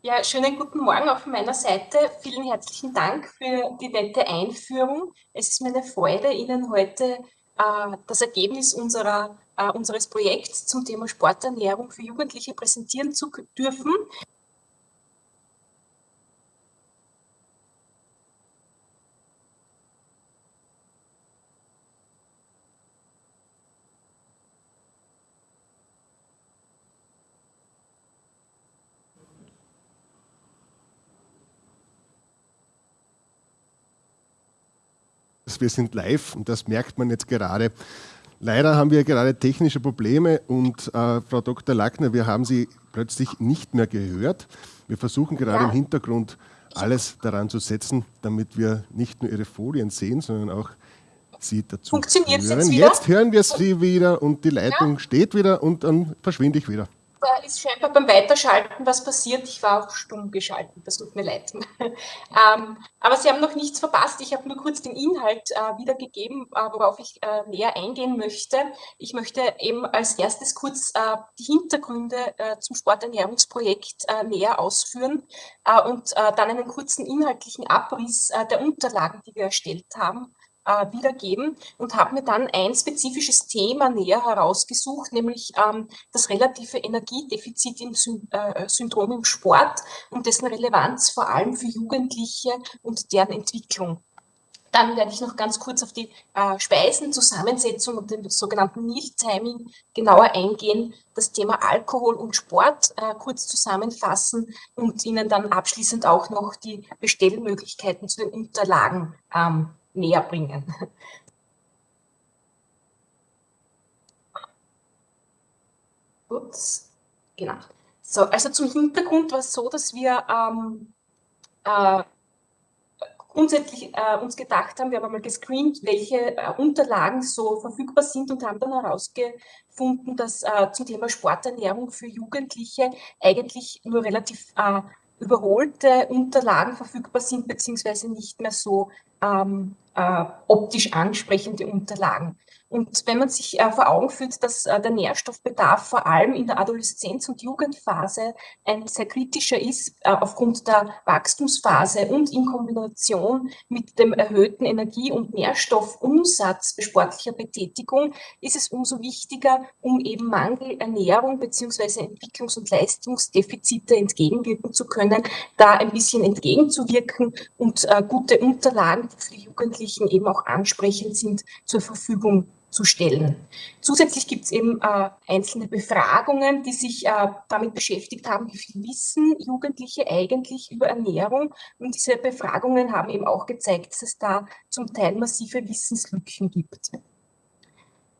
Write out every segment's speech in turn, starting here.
Ja, schönen guten Morgen auch von meiner Seite. Vielen herzlichen Dank für die nette Einführung. Es ist mir eine Freude, Ihnen heute äh, das Ergebnis unserer, äh, unseres Projekts zum Thema Sporternährung für Jugendliche präsentieren zu dürfen. Wir sind live und das merkt man jetzt gerade. Leider haben wir gerade technische Probleme und äh, Frau Dr. Lackner, wir haben Sie plötzlich nicht mehr gehört. Wir versuchen gerade ja. im Hintergrund alles daran zu setzen, damit wir nicht nur Ihre Folien sehen, sondern auch Sie dazu Funktioniert hören. Jetzt, jetzt, hören wir Sie wieder und die Leitung ja. steht wieder und dann verschwinde ich wieder da ist scheinbar beim Weiterschalten was passiert. Ich war auch stumm geschalten, das tut mir leid. ähm, aber Sie haben noch nichts verpasst. Ich habe nur kurz den Inhalt äh, wiedergegeben, äh, worauf ich äh, näher eingehen möchte. Ich möchte eben als erstes kurz äh, die Hintergründe äh, zum Sporternährungsprojekt äh, näher ausführen und dann einen kurzen inhaltlichen Abriss der Unterlagen, die wir erstellt haben, äh, wiedergeben und habe mir dann ein spezifisches Thema näher herausgesucht, nämlich ähm, das relative Energiedefizit im Sy äh, Syndrom im Sport und dessen Relevanz vor allem für Jugendliche und deren Entwicklung. Dann werde ich noch ganz kurz auf die äh, Speisenzusammensetzung und den sogenannten Meal Timing genauer eingehen, das Thema Alkohol und Sport äh, kurz zusammenfassen und Ihnen dann abschließend auch noch die Bestellmöglichkeiten zu den Unterlagen ähm, näher bringen. Ups, genau. So, also zum Hintergrund war es so, dass wir ähm, äh, grundsätzlich äh, uns gedacht haben, wir haben einmal gescreent, welche äh, Unterlagen so verfügbar sind und haben dann herausgefunden, dass äh, zum Thema Sporternährung für Jugendliche eigentlich nur relativ äh, überholte Unterlagen verfügbar sind, beziehungsweise nicht mehr so ähm, äh, optisch ansprechende Unterlagen. Und wenn man sich äh, vor Augen führt, dass äh, der Nährstoffbedarf vor allem in der Adoleszenz- und Jugendphase ein sehr kritischer ist, äh, aufgrund der Wachstumsphase und in Kombination mit dem erhöhten Energie- und Nährstoffumsatz sportlicher Betätigung, ist es umso wichtiger, um eben Mangelernährung beziehungsweise Entwicklungs- und Leistungsdefizite entgegenwirken zu können, da ein bisschen entgegenzuwirken und äh, gute Unterlagen, die für die Jugendlichen eben auch ansprechend sind, zur Verfügung zu stellen. Zusätzlich gibt es eben äh, einzelne Befragungen, die sich äh, damit beschäftigt haben, wie viel wissen Jugendliche eigentlich über Ernährung. Und diese Befragungen haben eben auch gezeigt, dass es da zum Teil massive Wissenslücken gibt.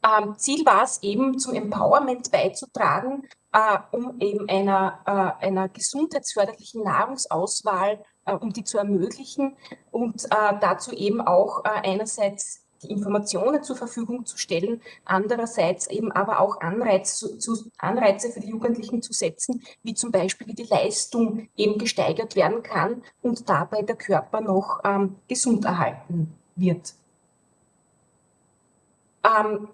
Ähm, Ziel war es eben, zum Empowerment beizutragen, äh, um eben einer, äh, einer gesundheitsförderlichen Nahrungsauswahl, äh, um die zu ermöglichen und äh, dazu eben auch einerseits die Informationen zur Verfügung zu stellen, andererseits eben aber auch Anreiz zu, Anreize für die Jugendlichen zu setzen, wie zum Beispiel wie die Leistung eben gesteigert werden kann und dabei der Körper noch ähm, gesund erhalten wird. Ähm,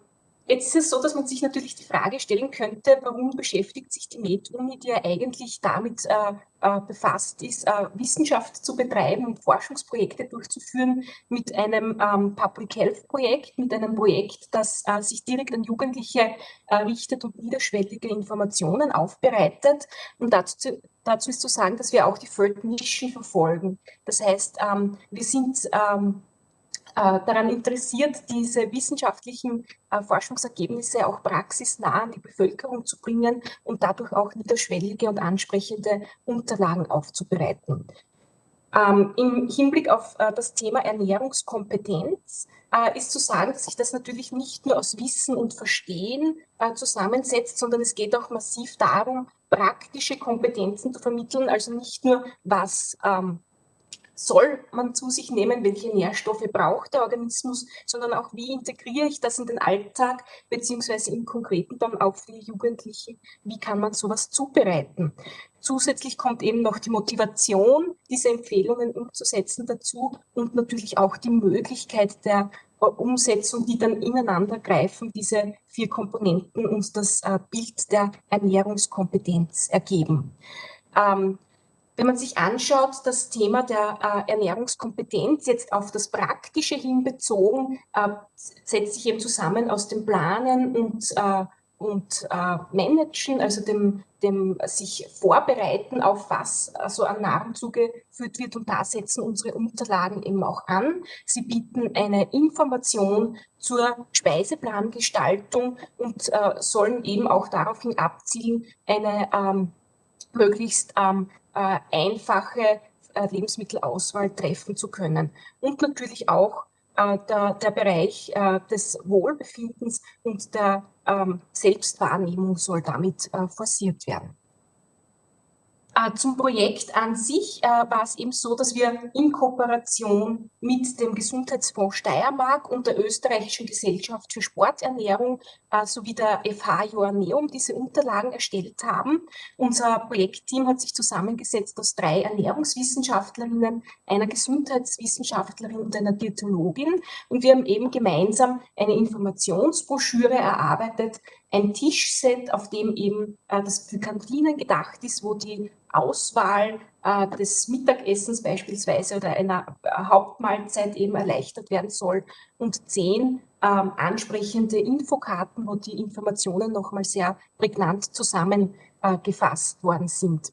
Jetzt ist es so, dass man sich natürlich die Frage stellen könnte, warum beschäftigt sich die MedUni, die ja eigentlich damit äh, äh, befasst ist, äh, Wissenschaft zu betreiben und Forschungsprojekte durchzuführen mit einem ähm, Public Health Projekt, mit einem Projekt, das äh, sich direkt an Jugendliche äh, richtet und niederschwellige Informationen aufbereitet. Und dazu, dazu ist zu sagen, dass wir auch die Third Mission verfolgen. Das heißt, ähm, wir sind ähm, äh, daran interessiert, diese wissenschaftlichen äh, Forschungsergebnisse auch praxisnah an die Bevölkerung zu bringen und dadurch auch niederschwellige und ansprechende Unterlagen aufzubereiten. Ähm, Im Hinblick auf äh, das Thema Ernährungskompetenz äh, ist zu sagen, dass sich das natürlich nicht nur aus Wissen und Verstehen äh, zusammensetzt, sondern es geht auch massiv darum, praktische Kompetenzen zu vermitteln, also nicht nur, was ähm, soll man zu sich nehmen, welche Nährstoffe braucht der Organismus, sondern auch, wie integriere ich das in den Alltag, beziehungsweise im Konkreten dann auch für die Jugendlichen, wie kann man sowas zubereiten. Zusätzlich kommt eben noch die Motivation, diese Empfehlungen umzusetzen dazu und natürlich auch die Möglichkeit der Umsetzung, die dann ineinander greifen, diese vier Komponenten uns das äh, Bild der Ernährungskompetenz ergeben. Ähm, wenn man sich anschaut, das Thema der äh, Ernährungskompetenz jetzt auf das Praktische hinbezogen, äh, setzt sich eben zusammen aus dem Planen und, äh, und äh, Managen, also dem, dem sich vorbereiten auf was also an Nahrung zugeführt wird und da setzen unsere Unterlagen eben auch an. Sie bieten eine Information zur Speiseplangestaltung und äh, sollen eben auch daraufhin abzielen, eine ähm, möglichst ähm, äh, einfache äh, Lebensmittelauswahl treffen zu können. Und natürlich auch äh, der, der Bereich äh, des Wohlbefindens und der ähm, Selbstwahrnehmung soll damit äh, forciert werden. Äh, zum Projekt an sich äh, war es eben so, dass wir in Kooperation mit dem Gesundheitsfonds Steiermark und der Österreichischen Gesellschaft für Sporternährung äh, sowie der FH Joanneum diese Unterlagen erstellt haben. Unser Projektteam hat sich zusammengesetzt aus drei Ernährungswissenschaftlerinnen, einer Gesundheitswissenschaftlerin und einer Diätologin. Und wir haben eben gemeinsam eine Informationsbroschüre erarbeitet, ein Tischset, auf dem eben äh, das für Kantinen gedacht ist, wo die Auswahl äh, des Mittagessens beispielsweise oder einer äh, Hauptmahlzeit eben erleichtert werden soll und zehn ähm, ansprechende Infokarten, wo die Informationen nochmal sehr prägnant zusammengefasst äh, worden sind.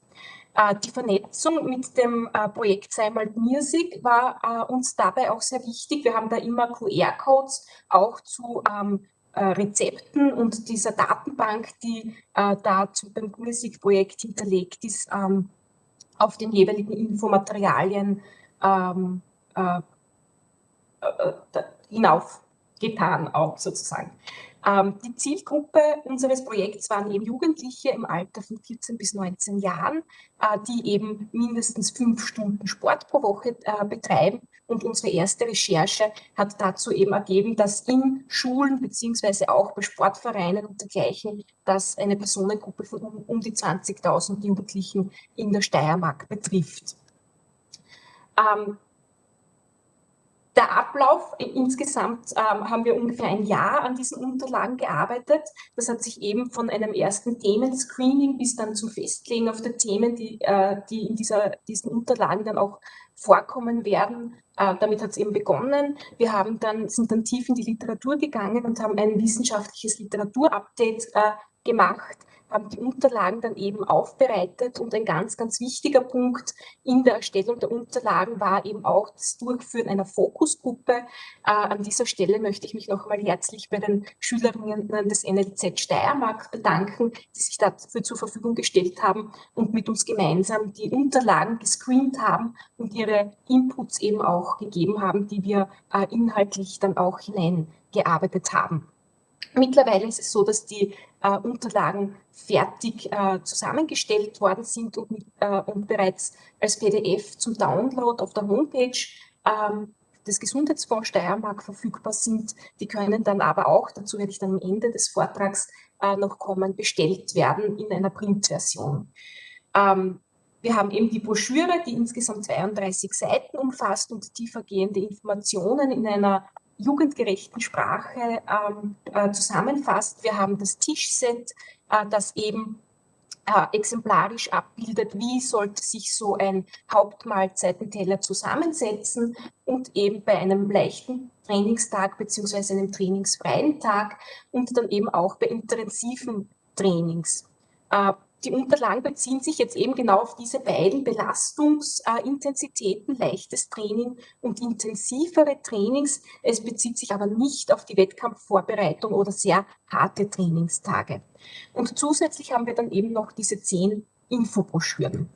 Äh, die Vernetzung mit dem äh, Projekt Seimal Music war uns dabei auch sehr wichtig. Wir haben da immer QR-Codes auch zu ähm, äh, Rezepten und dieser Datenbank, die äh, da zum, beim Musikprojekt hinterlegt ist, ähm, auf den jeweiligen Infomaterialien ähm, äh, äh, äh hinaufgetan, auch sozusagen. Ähm, die Zielgruppe unseres Projekts waren eben Jugendliche im Alter von 14 bis 19 Jahren, äh, die eben mindestens fünf Stunden Sport pro Woche äh, betreiben. Und unsere erste Recherche hat dazu eben ergeben, dass in Schulen beziehungsweise auch bei Sportvereinen und dergleichen, dass eine Personengruppe von um, die 20.000 Jugendlichen in der Steiermark betrifft. Ähm, der Ablauf, äh, insgesamt ähm, haben wir ungefähr ein Jahr an diesen Unterlagen gearbeitet. Das hat sich eben von einem ersten Themenscreening bis dann zum Festlegen auf der Themen, die, äh, die in dieser, diesen Unterlagen dann auch vorkommen werden. Äh, damit hat es eben begonnen. Wir haben dann, sind dann tief in die Literatur gegangen und haben ein wissenschaftliches Literaturupdate äh, gemacht haben die Unterlagen dann eben aufbereitet und ein ganz, ganz wichtiger Punkt in der Erstellung der Unterlagen war eben auch das Durchführen einer Fokusgruppe. Äh, an dieser Stelle möchte ich mich noch einmal herzlich bei den Schülerinnen des NLZ Steiermark bedanken, die sich dafür zur Verfügung gestellt haben und mit uns gemeinsam die Unterlagen gescreent haben und ihre Inputs eben auch gegeben haben, die wir äh, inhaltlich dann auch hineingearbeitet haben. Mittlerweile ist es so, dass die äh, Unterlagen fertig äh, zusammengestellt worden sind und, mit, äh, und, bereits als PDF zum Download auf der Homepage ähm, des Gesundheitsfonds Steiermark verfügbar sind. Die können dann aber auch, dazu werde ich dann am Ende des Vortrags äh, noch kommen, bestellt werden in einer Printversion. Ähm, wir haben eben die Broschüre, die insgesamt 32 Seiten umfasst und tiefergehende Informationen in einer jugendgerechten Sprache ähm, äh, zusammenfasst. Wir haben das Tischset, äh, das eben äh, exemplarisch abbildet, wie sollte sich so ein Hauptmahlzeitenteller zusammensetzen und eben bei einem leichten Trainingstag beziehungsweise einem trainingsfreien Tag und dann eben auch bei intensiven Trainings. Die Unterlagen beziehen sich jetzt eben genau auf diese beiden Belastungsintensitäten, leichtes Training und intensivere Trainings. Es bezieht sich aber nicht auf die Wettkampfvorbereitung oder sehr harte Trainingstage. Und zusätzlich haben wir dann eben noch diese zehn Infobroschüren.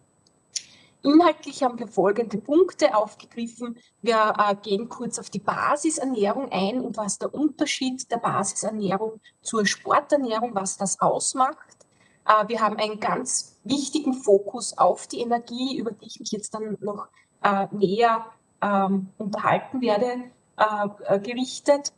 Inhaltlich haben wir folgende Punkte aufgegriffen. Wir äh, gehen kurz auf die Basisernährung ein und was der Unterschied der Basisernährung zur Sporternährung, was das ausmacht. Äh, wir haben einen ganz wichtigen Fokus auf die Energie, über die ich mich jetzt dann noch äh, näher ähm, unterhalten werde, äh, gerichtet.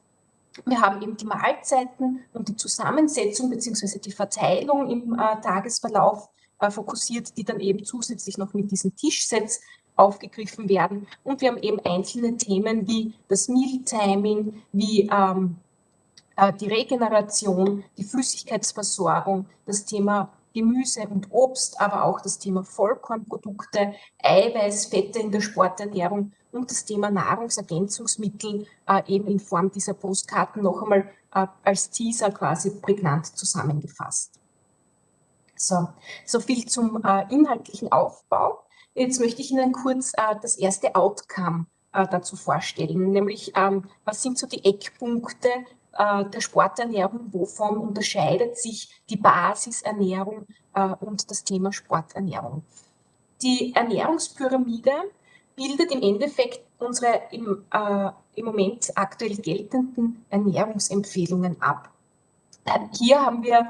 Wir haben eben die Mahlzeiten und die Zusammensetzung bzw. die Verteilung im Tagesverlauf fokussiert, die dann eben zusätzlich noch mit diesen Tischsets aufgegriffen werden. Und wir haben eben einzelne Themen wie das Meal-Timing, wie ähm, äh, die Regeneration, die Flüssigkeitsversorgung, das Thema Gemüse und Obst, aber auch das Thema Vollkornprodukte, Eiweiß, Fette in der Sporternährung und das Thema Nahrungsergänzungsmittel äh, eben in Form dieser Postkarten noch einmal äh, als Teaser quasi prägnant zusammengefasst. So, so viel zum äh, inhaltlichen Aufbau. Jetzt möchte ich Ihnen kurz äh, das erste Outcome äh, dazu vorstellen, nämlich ähm, was sind so die Eckpunkte äh, der Sporternährung, wovon unterscheidet sich die Basisernährung äh, und das Thema Sporternährung. Die Ernährungspyramide bildet im Endeffekt unsere im, äh, im Moment aktuell geltenden Ernährungsempfehlungen ab. Hier haben wir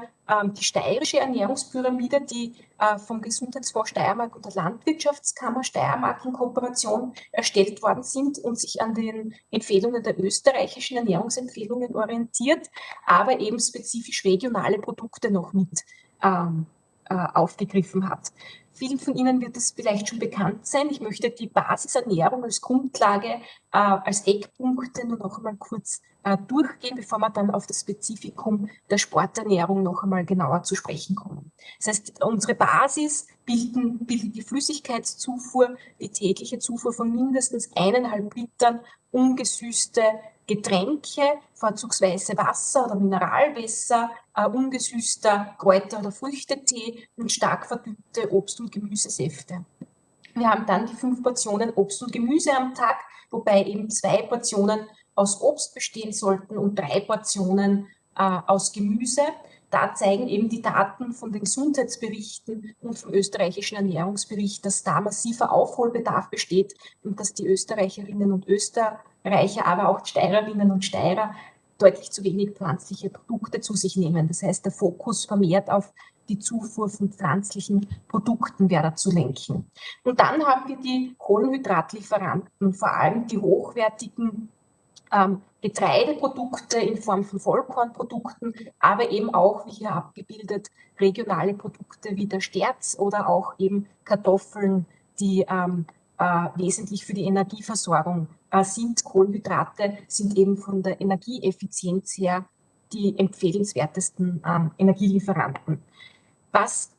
die steirische Ernährungspyramide, die äh, vom Gesundheitsfonds Steiermark und der Landwirtschaftskammer Steiermark in Kooperation erstellt worden sind und sich an den Empfehlungen der österreichischen Ernährungsempfehlungen orientiert, aber eben spezifisch regionale Produkte noch mit ähm, äh, aufgegriffen hat. Vielen von Ihnen wird es vielleicht schon bekannt sein. Ich möchte die Basisernährung als Grundlage, äh, als Eckpunkte nur noch einmal kurz äh, durchgehen, bevor wir dann auf das Spezifikum der Sporternährung noch einmal genauer zu sprechen kommen. Das heißt, unsere Basis bilden, bildet die Flüssigkeitszufuhr, die tägliche Zufuhr von mindestens eineinhalb Litern ungesüßte Getränke, vorzugsweise Wasser oder Mineralwässer, äh, ungesüßter Kräuter- oder Früchtetee und stark verdünnte Obst- und Gemüsesäfte. Wir haben dann die fünf Portionen Obst und Gemüse am Tag, wobei eben zwei Portionen aus Obst bestehen sollten und drei Portionen äh, aus Gemüse. Da zeigen eben die Daten von den Gesundheitsberichten und vom österreichischen Ernährungsbericht, dass da massiver Aufholbedarf besteht und dass die Österreicherinnen und Österreicher, aber auch Steirerinnen und Steirer deutlich zu wenig pflanzliche Produkte zu sich nehmen. Das heißt, der Fokus vermehrt auf die Zufuhr von pflanzlichen Produkten wäre zu lenken. Und dann haben wir die Kohlenhydratlieferanten, vor allem die hochwertigen ähm, Getreideprodukte in Form von Vollkornprodukten, aber eben auch, wie hier abgebildet, regionale Produkte wie der Sterz oder auch eben Kartoffeln, die ähm, äh, wesentlich für die Energieversorgung sind. Kohlenhydrate sind eben von der Energieeffizienz her die empfehlenswertesten ähm, Energielieferanten. Was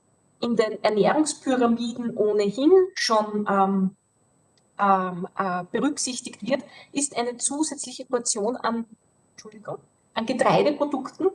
in den Ernährungspyramiden ohnehin schon ähm, ähm, äh, berücksichtigt wird, ist eine zusätzliche Portion an, an Getreideprodukten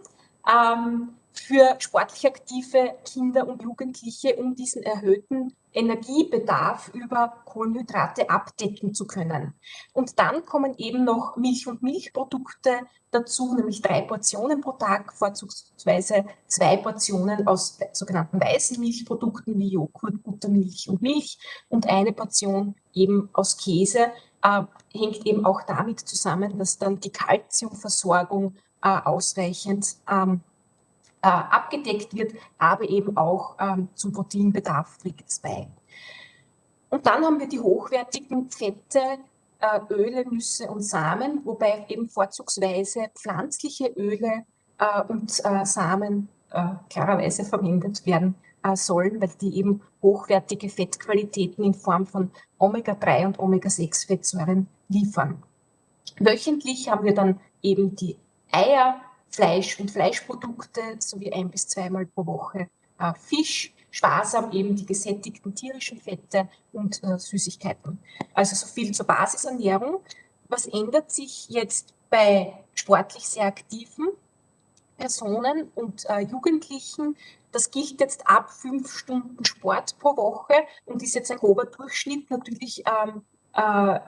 ähm, für sportlich aktive Kinder und Jugendliche, um diesen erhöhten Energiebedarf über Kohlenhydrate abdecken zu können. Und dann kommen eben noch Milch- und Milchprodukte dazu, nämlich drei Portionen pro Tag, vorzugsweise zwei Portionen aus sogenannten weißen Milchprodukten wie Joghurt, Buttermilch und Milch und eine Portion eben aus Käse. Äh, hängt eben auch damit zusammen, dass dann die Kalziumversorgung äh, ausreichend ähm, äh, abgedeckt wird, aber eben auch ähm, zum Proteinbedarf trägt es bei. Und dann haben wir die hochwertigen Fette, äh, Öle, Nüsse und Samen, wobei eben vorzugsweise pflanzliche Öle äh, und äh, Samen äh, klarerweise verwendet werden äh, sollen, weil die eben hochwertige Fettqualitäten in Form von Omega-3 und Omega-6-Fettsäuren liefern. Wöchentlich haben wir dann eben die Eier, Fleisch und Fleischprodukte sowie ein bis zweimal pro Woche äh, Fisch, sparsam eben die gesättigten tierischen Fette und äh, Süßigkeiten. Also so viel zur Basisernährung. Was ändert sich jetzt bei sportlich sehr aktiven Personen und äh, Jugendlichen? Das gilt jetzt ab fünf Stunden Sport pro Woche und ist jetzt ein grober Durchschnitt. Natürlich ähm, äh,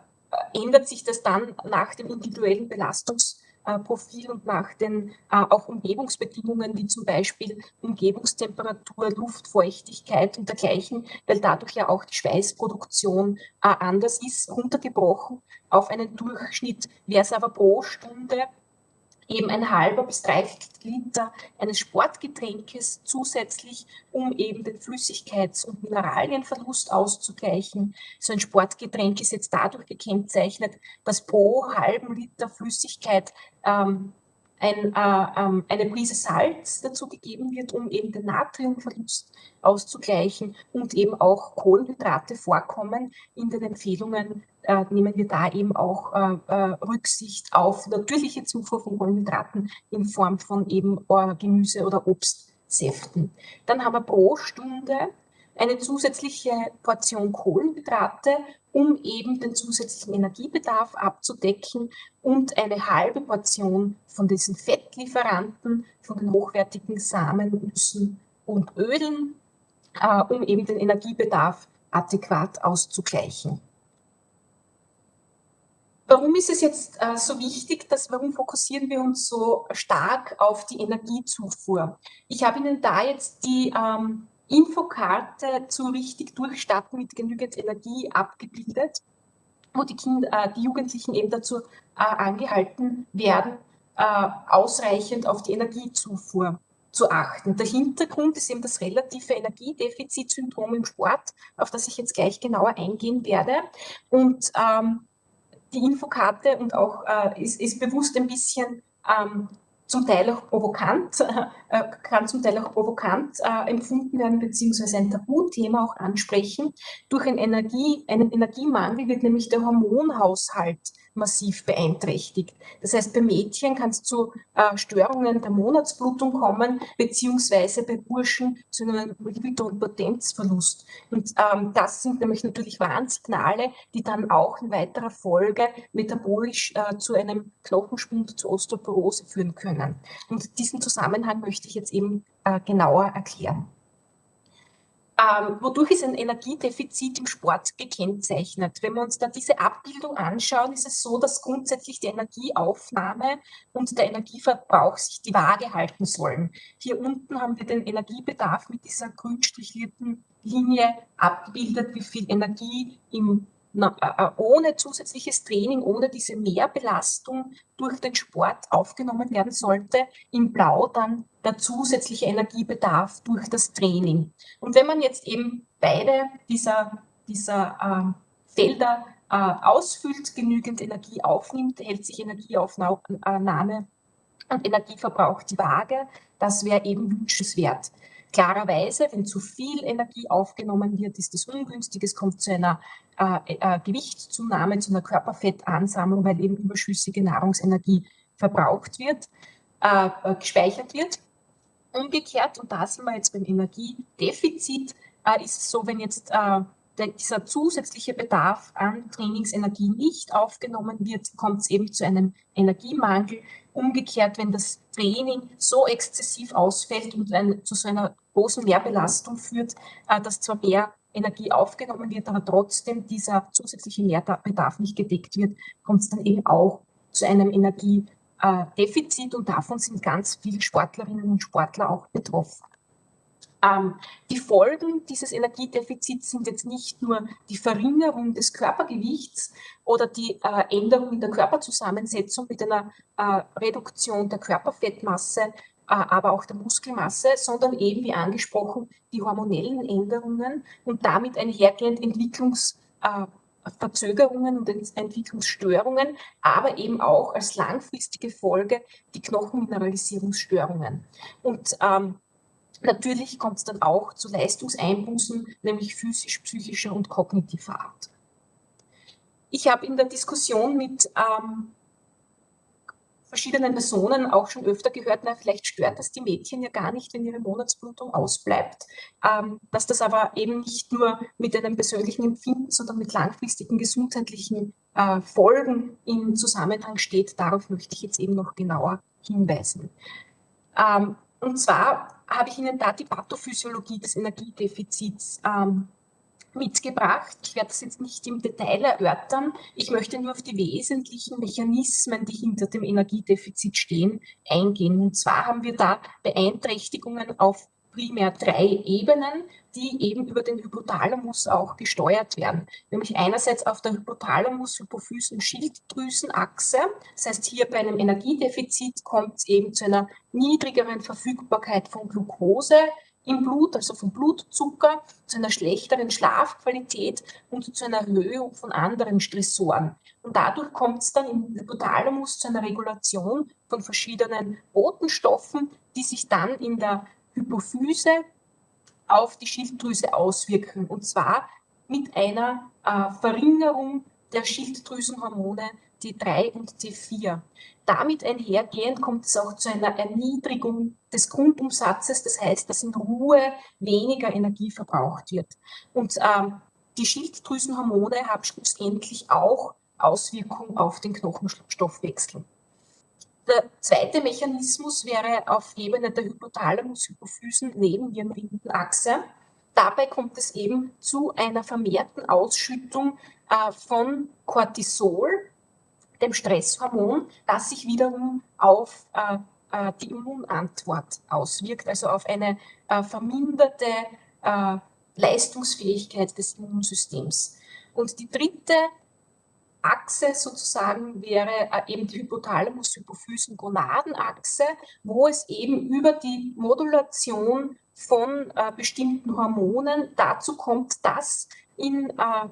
ändert sich das dann nach dem individuellen Belastungs- äh, Profil und nach den äh, auch Umgebungsbedingungen wie zum Beispiel Umgebungstemperatur, Luftfeuchtigkeit und dergleichen, weil dadurch ja auch die Schweißproduktion äh, anders ist, runtergebrochen auf einen Durchschnitt. Wäre es aber pro Stunde eben ein halber bis dreiviertel Liter eines Sportgetränkes zusätzlich, um eben den Flüssigkeits- und Mineralienverlust auszugleichen. So ein Sportgetränk ist jetzt dadurch gekennzeichnet, dass pro halben Liter Flüssigkeit ähm, ein, äh, ähm, eine Prise Salz dazu gegeben wird, um eben den Natriumverlust auszugleichen und eben auch Kohlenhydrate vorkommen. In den Empfehlungen äh, nehmen wir da eben auch äh, äh Rücksicht auf natürliche Zufuhr von Kohlenhydraten in Form von eben äh, Gemüse oder Obst Säften. Dann haben wir pro Stunde eine zusätzliche Portion Kohlenhydrate, um eben den zusätzlichen Energiebedarf abzudecken und eine halbe Portion von diesen Fettlieferanten, von den hochwertigen Samen, Nüssen und Ölen, äh, um eben den Energiebedarf adäquat auszugleichen. Warum ist es jetzt äh, so wichtig, dass, warum fokussieren wir uns so stark auf die Energiezufuhr? Ich habe Ihnen da jetzt die ähm, Infokarte zu richtig durchstarten mit genügend Energie abgebildet, wo die, Kinder, äh, die Jugendlichen eben dazu äh, angehalten werden, äh, ausreichend auf die Energiezufuhr zu achten. Der Hintergrund ist eben das relative Energiedefizitsyndrom im Sport, auf das ich jetzt gleich genauer eingehen werde. Und ähm, die Infokarte und auch äh, ist, ist, bewusst ein bisschen ähm, zum Teil auch provokant, äh, kann zum Teil auch provokant äh, empfunden werden, beziehungsweise ein Tabuthema auch ansprechen. Durch einen, Energie, einen Energiemangel wird nämlich der Hormonhaushalt massiv beeinträchtigt. Das heißt, bei Mädchen kann es zu äh, Störungen der Monatsblutung kommen, beziehungsweise bei Burschen zu einem Libido- und Potenzverlust. Und ähm, das sind nämlich natürlich Warnsignale, die dann auch in weiterer Folge metabolisch äh, zu einem Knochenschwund, zu Osteoporose führen können. Und diesen Zusammenhang möchte ich jetzt eben äh, genauer erklären. Ähm, wodurch ist ein Energiedefizit im Sport gekennzeichnet? Wenn wir uns da diese Abbildung anschauen, ist es so, dass grundsätzlich die Energieaufnahme und der Energieverbrauch sich die Waage halten sollen. Hier unten haben wir den Energiebedarf mit dieser grün strichlierten Linie abgebildet, wie viel Energie im ohne zusätzliches Training, ohne diese Mehrbelastung durch den Sport aufgenommen werden sollte. In Blau dann der zusätzliche Energiebedarf durch das Training. Und wenn man jetzt eben beide dieser, dieser äh, Felder äh, ausfüllt, genügend Energie aufnimmt, hält sich Energieaufnahme und Energieverbrauch die Waage. Das wäre eben wünschenswert. Klarerweise, wenn zu viel Energie aufgenommen wird, ist das ungünstig. Es kommt zu einer äh, äh, Gewichtszunahme, zu einer Körperfettansammlung, weil eben überschüssige Nahrungsenergie verbraucht wird, äh, äh, gespeichert wird. Umgekehrt, und da sind wir jetzt beim Energiedefizit, äh, ist es so, wenn jetzt äh, dieser zusätzliche Bedarf an Trainingsenergie nicht aufgenommen wird, kommt es eben zu einem Energiemangel. Umgekehrt, wenn das Training so exzessiv ausfällt und ein, zu so einer großen Mehrbelastung führt, äh, dass zwar mehr Energie aufgenommen wird, aber trotzdem dieser zusätzliche Mehrbedarf nicht gedeckt wird, kommt es dann eben auch zu einem Energiedefizit und davon sind ganz viele Sportlerinnen und Sportler auch betroffen. Ähm, die Folgen dieses Energiedefizits sind jetzt nicht nur die Verringerung des Körpergewichts oder die äh, Änderung in der Körperzusammensetzung mit einer äh, Reduktion der Körperfettmasse, aber auch der Muskelmasse, sondern eben, wie angesprochen, die hormonellen Änderungen und damit einhergehend Entwicklungsverzögerungen und Entwicklungsstörungen, aber eben auch als langfristige Folge die Knochenmineralisierungsstörungen. Und ähm, Natürlich kommt es dann auch zu Leistungseinbußen, nämlich physisch, psychischer und kognitiver Art. Ich habe in der Diskussion mit ähm, verschiedenen Personen auch schon öfter gehört, na, vielleicht stört das die Mädchen ja gar nicht, wenn ihre Monatsblutung ausbleibt. Ähm, dass das aber eben nicht nur mit einem persönlichen Empfinden, sondern mit langfristigen gesundheitlichen äh, Folgen im Zusammenhang steht, darauf möchte ich jetzt eben noch genauer hinweisen. Ähm, und zwar habe ich Ihnen da die Pathophysiologie des Energiedefizits ähm, mitgebracht. Ich werde das jetzt nicht im Detail erörtern. Ich möchte nur auf die wesentlichen Mechanismen, die hinter dem Energiedefizit stehen, eingehen. Und zwar haben wir da Beeinträchtigungen auf primär drei Ebenen, die eben über den Hypothalamus auch gesteuert werden. Nämlich einerseits auf der Hypothalamus, Hypophysen, Schilddrüsenachse. Das heißt, hier bei einem Energiedefizit kommt es eben zu einer niedrigeren Verfügbarkeit von Glucose im Blut, also von Blutzucker, zu einer schlechteren Schlafqualität und zu einer Erhöhung von anderen Stressoren. Und dadurch kommt es dann im Hypothalamus zu einer Regulation von verschiedenen Botenstoffen, die sich dann in der Hypophyse auf die Schilddrüse auswirken. Und zwar mit einer äh, Verringerung der Schilddrüsenhormone T3 und T4. Damit einhergehend kommt es auch zu einer Erniedrigung des Grundumsatzes, das heißt, dass in Ruhe weniger Energie verbraucht wird. Und ähm, die Schilddrüsenhormone haben schlussendlich auch Auswirkungen auf den Knochenstoffwechsel. Der zweite Mechanismus wäre auf Ebene der Hypothalamus-Hypophysen-Nebennierenrindenachse. Dabei kommt es eben zu einer vermehrten Ausschüttung äh, von Cortisol, dem Stresshormon, das sich wiederum auf äh, äh, die Immunantwort auswirkt, also auf eine äh, verminderte äh, Leistungsfähigkeit des Immunsystems. Und die dritte Achse sozusagen wäre äh, eben die Hypothalamus-Hypophysen-Gonadenachse, wo es eben über die Modulation von äh, bestimmten Hormonen dazu kommt, dass in äh,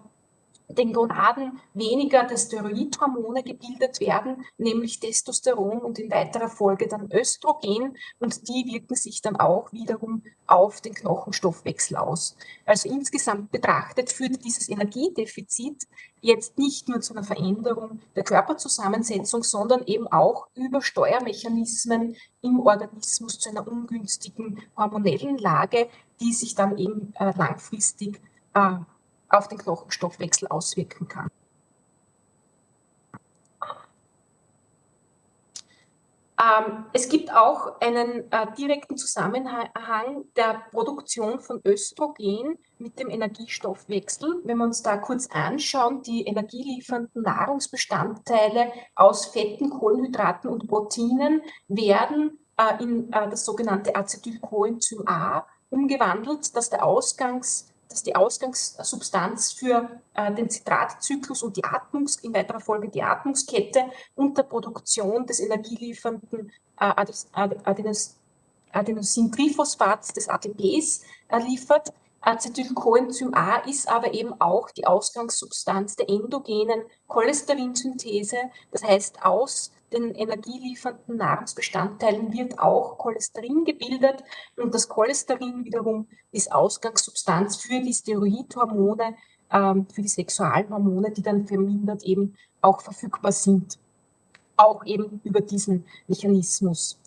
den Gonaden weniger der Steroidhormone gebildet werden, nämlich Testosteron und in weiterer Folge dann Östrogen und die wirken sich dann auch wiederum auf den Knochenstoffwechsel aus. Also insgesamt betrachtet führt dieses Energiedefizit jetzt nicht nur zu einer Veränderung der Körperzusammensetzung, sondern eben auch über Steuermechanismen im Organismus zu einer ungünstigen hormonellen Lage, die sich dann eben äh, langfristig äh, auf den Knochenstoffwechsel auswirken kann. Ähm, es gibt auch einen äh, direkten Zusammenhang der Produktion von Östrogen mit dem Energiestoffwechsel. Wenn wir uns da kurz anschauen, die energieliefernden Nahrungsbestandteile aus Fetten, Kohlenhydraten und Proteinen werden äh, in äh, das sogenannte Acetylcoenzym A umgewandelt, das der Ausgangs dass die Ausgangssubstanz für äh, den Zitratzyklus und die Atmungs, in weiterer Folge die Atmungskette und der Produktion des energieliefernden äh, Adenos, Adenosintriphosphats, des ATPs, äh, liefert. Acetylcoenzym A ist aber eben auch die Ausgangssubstanz der endogenen Cholesterinsynthese, das heißt aus den energieliefernden Nahrungsbestandteilen wird auch Cholesterin gebildet und das Cholesterin wiederum ist Ausgangssubstanz für die Steroidhormone, ähm, für die Sexualhormone, die dann vermindert eben auch verfügbar sind, auch eben über diesen Mechanismus.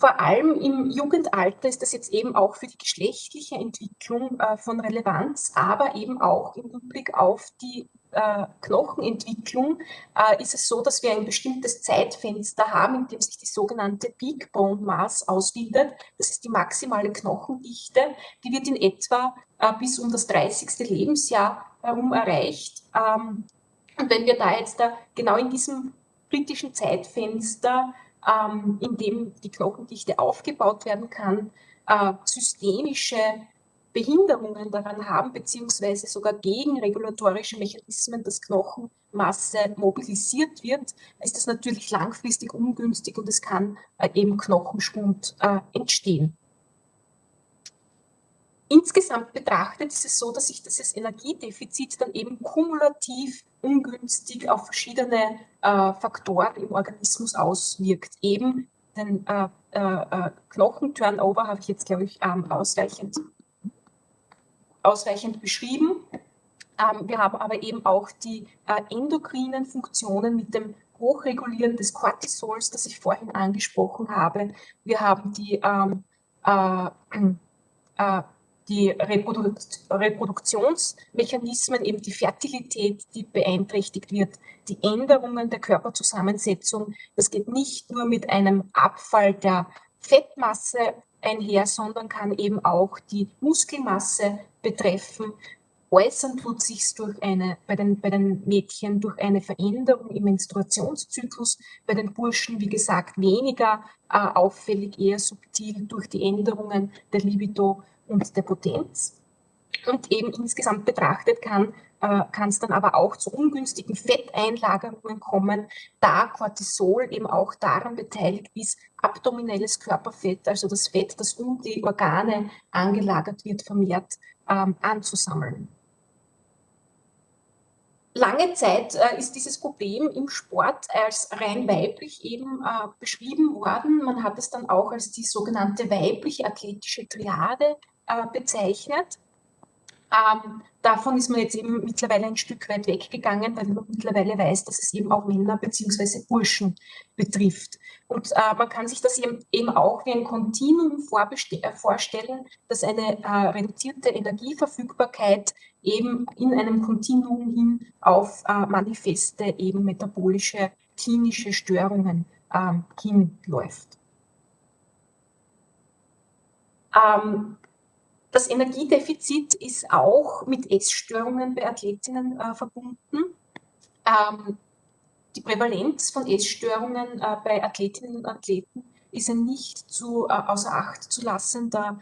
Vor allem im Jugendalter ist das jetzt eben auch für die geschlechtliche Entwicklung äh, von Relevanz, aber eben auch im Hinblick auf die äh, Knochenentwicklung äh, ist es so, dass wir ein bestimmtes Zeitfenster haben, in dem sich die sogenannte Peak Bone Mass ausbildet. Das ist die maximale Knochendichte. Die wird in etwa äh, bis um das 30. Lebensjahr herum erreicht. Ähm, und wenn wir da jetzt da genau in diesem kritischen Zeitfenster, ähm, in dem die Knochendichte aufgebaut werden kann, äh, systemische Behinderungen daran haben, beziehungsweise sogar gegen regulatorische Mechanismen, dass Knochenmasse mobilisiert wird, ist das natürlich langfristig ungünstig und es kann äh, eben Knochenschwund äh, entstehen. Insgesamt betrachtet ist es so, dass sich dieses Energiedefizit dann eben kumulativ ungünstig auf verschiedene äh, Faktoren im Organismus auswirkt. Eben den äh, äh, Knochenturnover habe ich jetzt, glaube ich, ähm, ausreichend ausreichend beschrieben. Ähm, wir haben aber eben auch die äh, endokrinen Funktionen mit dem Hochregulieren des Cortisols, das ich vorhin angesprochen habe. Wir haben die, ähm, äh, äh, die Reprodu Reproduktionsmechanismen, eben die Fertilität, die beeinträchtigt wird, die Änderungen der Körperzusammensetzung. Das geht nicht nur mit einem Abfall der Fettmasse einher, sondern kann eben auch die Muskelmasse betreffen. Äußern tut sich durch eine, bei den, bei den Mädchen durch eine Veränderung im Menstruationszyklus, bei den Burschen, wie gesagt, weniger äh, auffällig, eher subtil durch die Änderungen der Libido und der Potenz. Und eben insgesamt betrachtet kann äh, kann es dann aber auch zu ungünstigen Fetteinlagerungen kommen, da Cortisol eben auch daran beteiligt ist, abdominelles Körperfett, also das Fett, das um die Organe angelagert wird, vermehrt ähm, anzusammeln. Lange Zeit äh, ist dieses Problem im Sport als rein weiblich eben äh, beschrieben worden. Man hat es dann auch als die sogenannte weibliche athletische Triade äh, bezeichnet. Ähm, davon ist man jetzt eben mittlerweile ein Stück weit weggegangen, weil man mittlerweile weiß, dass es eben auch Männer bzw. Burschen betrifft. Und äh, man kann sich das eben, eben auch wie ein Kontinuum äh, vorstellen, dass eine äh, reduzierte Energieverfügbarkeit eben in einem Kontinuum hin auf äh, manifeste eben metabolische klinische Störungen ähm, hinläuft. Ähm, das Energiedefizit ist auch mit Essstörungen bei Athletinnen äh, verbunden. Ähm, die Prävalenz von Essstörungen äh, bei Athletinnen und Athleten ist ein nicht zu, äh, außer Acht zu lassender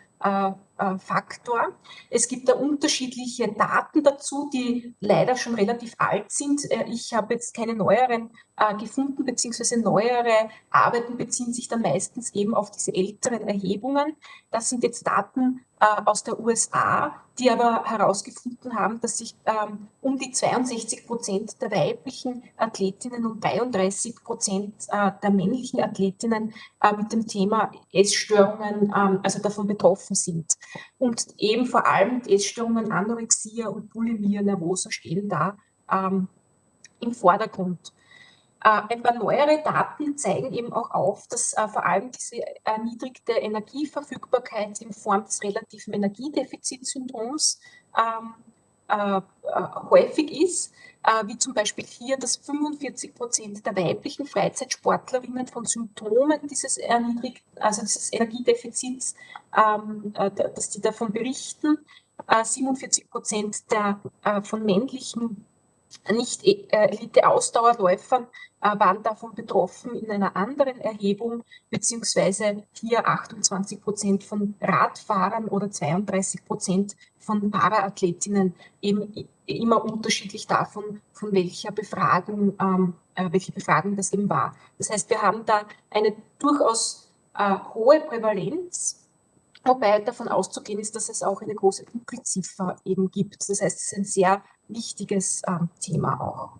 Faktor. Es gibt da unterschiedliche Daten dazu, die leider schon relativ alt sind. Äh, ich habe jetzt keine neueren äh, gefunden, beziehungsweise neuere Arbeiten beziehen sich dann meistens eben auf diese älteren Erhebungen. Das sind jetzt Daten äh, aus der USA, die aber herausgefunden haben, dass sich ähm, um die 62 Prozent der weiblichen Athletinnen und 33 Prozent äh, der männlichen Athletinnen äh, mit dem Thema Essstörungen, ähm, also davon betroffen sind. Und eben vor allem Essstörungen, Anorexia und Bulimia nervosa stehen da ähm, im Vordergrund. Äh, ein paar neuere Daten zeigen eben auch auf, dass äh, vor allem diese erniedrigte Energieverfügbarkeit in Form des relativen Energiedefizitsyndroms ähm, äh, häufig ist, wie zum Beispiel hier, dass 45 Prozent der weiblichen Freizeitsportlerinnen von Symptomen dieses erniedrigt, also dieses Energiedefizits, ähm, dass die davon berichten. 47 Prozent der von männlichen nicht Elite-Ausdauerläufern äh, waren davon betroffen in einer anderen Erhebung, beziehungsweise hier 28 Prozent von Radfahrern oder 32 Prozent von Paraathletinnen, eben immer unterschiedlich davon, von welcher Befragung, ähm, äh, welche Befragung das eben war. Das heißt, wir haben da eine durchaus äh, hohe Prävalenz, wobei davon auszugehen ist, dass es auch eine große Dunkelziffer eben gibt. Das heißt, es ist ein sehr wichtiges ähm, Thema auch.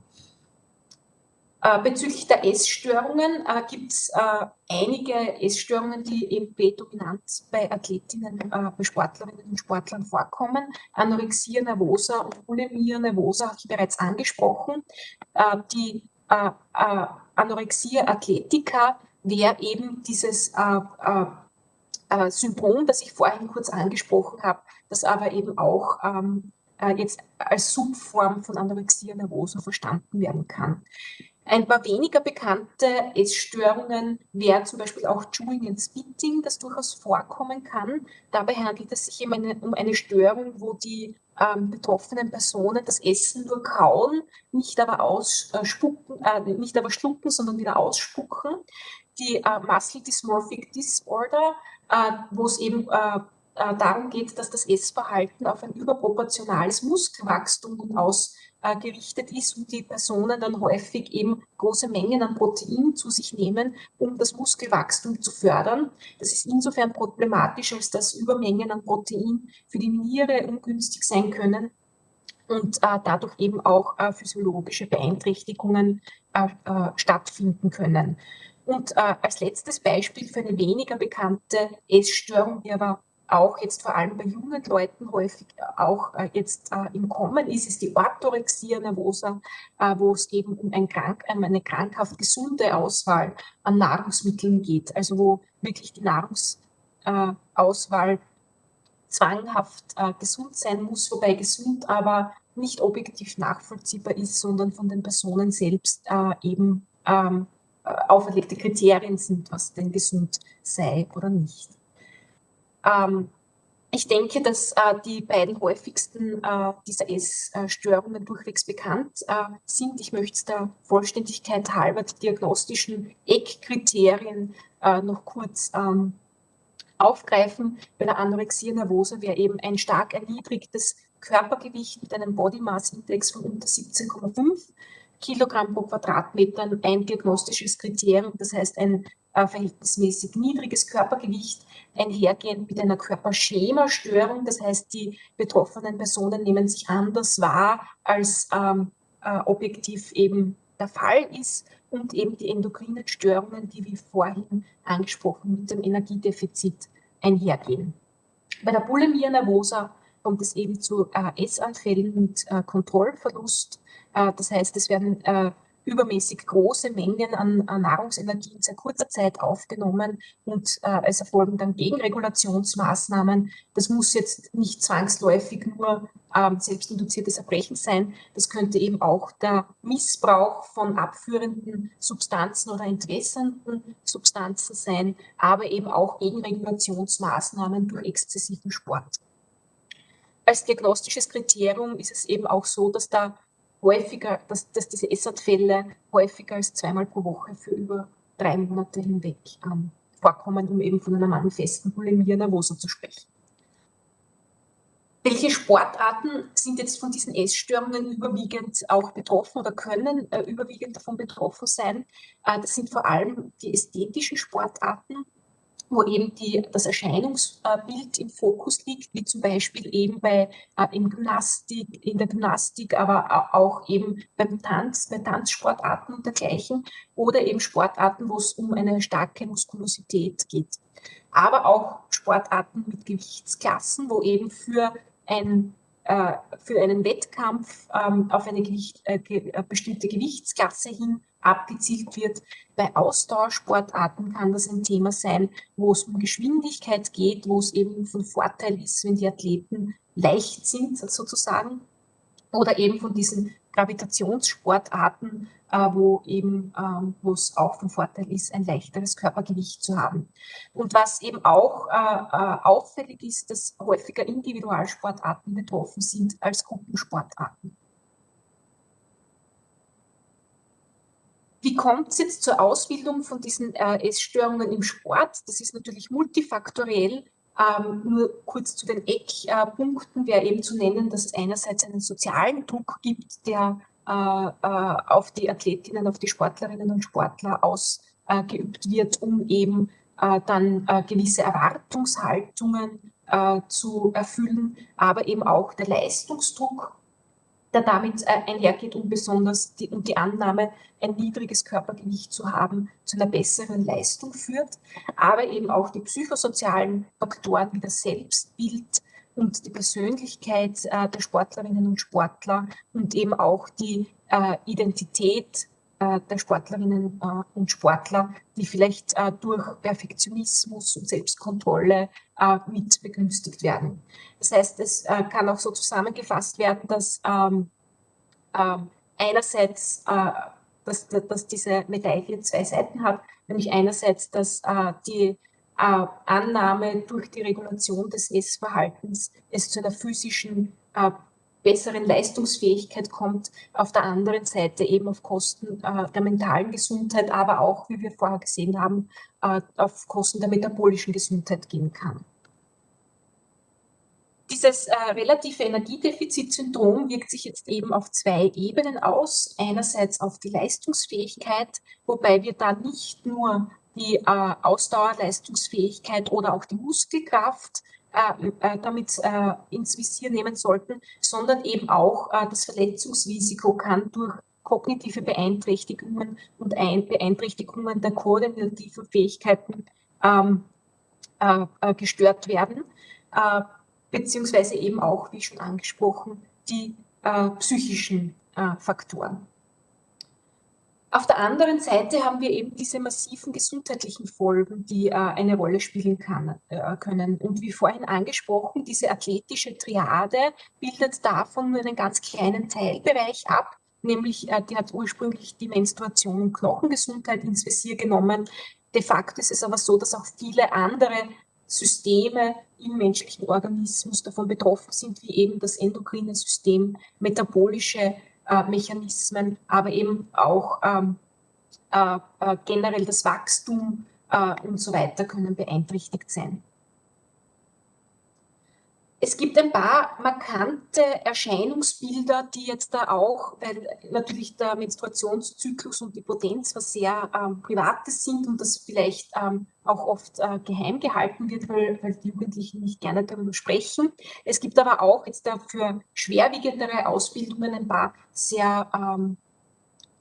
Äh, bezüglich der Essstörungen äh, gibt es äh, einige Essstörungen, die eben prädominant bei Athletinnen, äh, bei Sportlerinnen und Sportlern vorkommen. Anorexia nervosa und Bulimia nervosa habe ich bereits angesprochen. Äh, die äh, Anorexia athletica wäre eben dieses Syndrom, das ich vorhin kurz angesprochen habe, das aber eben auch ähm, jetzt als Subform von Anorexia nervosa verstanden werden kann. Ein paar weniger bekannte Essstörungen wären zum Beispiel auch Chewing and Spitting, das durchaus vorkommen kann. Dabei handelt es sich eine, um eine Störung, wo die ähm, betroffenen Personen das Essen nur kauen, nicht aber ausspucken, äh, nicht aber schlucken, sondern wieder ausspucken. Die äh, Muscle Dysmorphic Disorder, äh, wo es eben äh, äh, darum geht, dass das Essverhalten auf ein überproportionales Muskelwachstum aus äh, gerichtet ist und die Personen dann häufig eben große Mengen an Protein zu sich nehmen, um das Muskelwachstum zu fördern. Das ist insofern problematisch, als dass Übermengen an Protein für die Niere ungünstig sein können und äh, dadurch eben auch äh, physiologische Beeinträchtigungen äh, äh stattfinden können. Und äh, als letztes Beispiel für eine weniger bekannte Essstörung, die aber auch jetzt vor allem bei jungen Leuten häufig auch äh, jetzt äh, im Kommen ist, ist die Orthorexia nervosa, äh, wo es eben um ein krank, um eine krankhaft gesunde Auswahl an Nahrungsmitteln geht, also wo wirklich die Nahrungsauswahl äh, zwanghaft äh, gesund sein muss, wobei gesund aber nicht objektiv nachvollziehbar ist, sondern von den Personen selbst äh, eben ähm, auferlegte Kriterien sind, was denn gesund sei oder nicht. Ähm, ich denke, dass äh, die beiden häufigsten äh, dieser Essstörungen durchwegs bekannt äh, sind. Ich möchte der Vollständigkeit halber die diagnostischen Eckkriterien äh, noch kurz ähm, aufgreifen. Bei der Anorexia nervosa wäre eben ein stark erniedrigtes Körpergewicht mit einem Body Mass Index von unter 17,5 Kilogramm pro Quadratmeter ein diagnostisches Kriterium, das heißt ein äh, verhältnismäßig niedriges Körpergewicht einhergehend mit einer Körperschemastörung. Das heißt, die betroffenen Personen nehmen sich anders wahr, als ähm, äh, objektiv eben der Fall ist und eben die endokrinen Störungen, die wie vorhin angesprochen mit dem Energiedefizit einhergehen. Bei der Bulimia nervosa kommt es eben zu äh, Essanfällen mit äh, Kontrollverlust. Äh, das heißt, es werden äh, übermäßig große Mengen an, Nahrungsenergie in sehr kurzer Zeit aufgenommen und äh, es erfolgen dann Gegenregulationsmaßnahmen. Das muss jetzt nicht zwangsläufig nur ähm, selbstinduziertes Erbrechen sein. Das könnte eben auch der Missbrauch von abführenden Substanzen oder entwässernden Substanzen sein, aber eben auch Gegenregulationsmaßnahmen durch exzessiven Sport. Als diagnostisches Kriterium ist es eben auch so, dass da häufiger, dass, dass diese Essanfälle häufiger als zweimal pro Woche für über drei Monate hinweg ähm, vorkommen, um eben von einer manifesten Bulimia nervosa zu sprechen. Welche Sportarten sind jetzt von diesen Essstörungen überwiegend auch betroffen oder können äh, überwiegend davon betroffen sein? Äh, das sind vor allem die ästhetischen Sportarten, wo eben die, das Erscheinungsbild im Fokus liegt, wie zum Beispiel eben bei äh, im Gymnastik, in der Gymnastik, aber auch eben beim Tanz, bei Tanzsportarten und dergleichen oder eben Sportarten, wo es um eine starke Muskulosität geht. Aber auch Sportarten mit Gewichtsklassen, wo eben für ein äh, für einen Wettkampf ähm, auf eine Gewicht, äh, äh, bestimmte Gewichtsklasse hin abgezielt wird. Bei Ausdauersportarten kann das ein Thema sein, wo es um Geschwindigkeit geht, wo es eben von Vorteil ist, wenn die Athleten leicht sind sozusagen. Oder eben von diesen Gravitationssportarten, äh, wo eben, ähm, wo es auch von Vorteil ist, ein leichteres Körpergewicht zu haben. Und was eben auch äh, äh, auffällig ist, dass häufiger Individualsportarten betroffen sind als Gruppensportarten. Wie kommt es jetzt zur Ausbildung von diesen äh, Essstörungen im Sport? Das ist natürlich multifaktoriell. Ähm, nur kurz zu den Eckpunkten wäre eben zu nennen, dass es einerseits einen sozialen Druck gibt, der äh, äh, auf die Athletinnen, auf die Sportlerinnen und Sportler ausgeübt wird, um eben äh, dann gewisse Erwartungshaltungen zu erfüllen, aber eben auch der Leistungsdruck, der damit einhergeht, um besonders die, um die Annahme, ein niedriges Körpergewicht zu haben, zu einer besseren Leistung führt, aber eben auch die psychosozialen Faktoren wie das Selbstbild, und die Persönlichkeit äh, der Sportlerinnen und Sportler und eben auch die äh, Identität äh, der Sportlerinnen äh, und Sportler, die vielleicht äh, durch Perfektionismus und Selbstkontrolle äh, mit begünstigt werden. Das heißt, es kann auch so zusammengefasst werden, dass ähm, ähm, einerseits dass, dass diese Medaille zwei Seiten hat, nämlich einerseits, dass die äh, Annahme durch die Regulation des Essverhaltens es zu einer physischen äh, besseren Leistungsfähigkeit kommt, auf der anderen Seite eben auf Kosten äh, der mentalen Gesundheit, aber auch, wie wir vorher gesehen haben, äh, auf Kosten der metabolischen Gesundheit gehen kann. Dieses äh, relative Energiedefizitsyndrom wirkt sich jetzt eben auf zwei Ebenen aus. Einerseits auf die Leistungsfähigkeit, wobei wir da nicht nur die äh, Ausdauerleistungsfähigkeit oder auch die Muskelkraft äh, äh, damit äh, ins Visier nehmen sollten, sondern eben auch äh, das Verletzungsrisiko kann durch kognitive Beeinträchtigungen und ein Beeinträchtigungen der koordinativen Fähigkeiten ähm, äh, gestört werden, beziehungsweise eben auch, wie schon angesprochen, die psychischen Faktoren. Auf der anderen Seite haben wir eben diese massiven gesundheitlichen Folgen, die äh, eine Rolle spielen kann, äh, können. Und wie vorhin angesprochen, diese athletische Triade bildet davon nur einen ganz kleinen Teilbereich ab, nämlich äh, die hat ursprünglich die Menstruation und Knochengesundheit ins Visier genommen. De facto ist es aber so, dass auch viele andere Systeme im menschlichen Organismus davon betroffen sind, wie eben das endokrine System, metabolische Mechanismen, aber eben auch ähm, äh, äh, generell das Wachstum äh, und so weiter können beeinträchtigt sein. Es gibt ein paar markante Erscheinungsbilder, die jetzt da auch, weil natürlich der Menstruationszyklus und die Potenz was sehr ähm, Privates sind und das vielleicht ähm, auch oft äh, geheim gehalten wird, weil, weil die Jugendlichen nicht gerne darüber sprechen. Es gibt aber auch jetzt dafür schwerwiegendere Ausbildungen ein paar sehr ähm,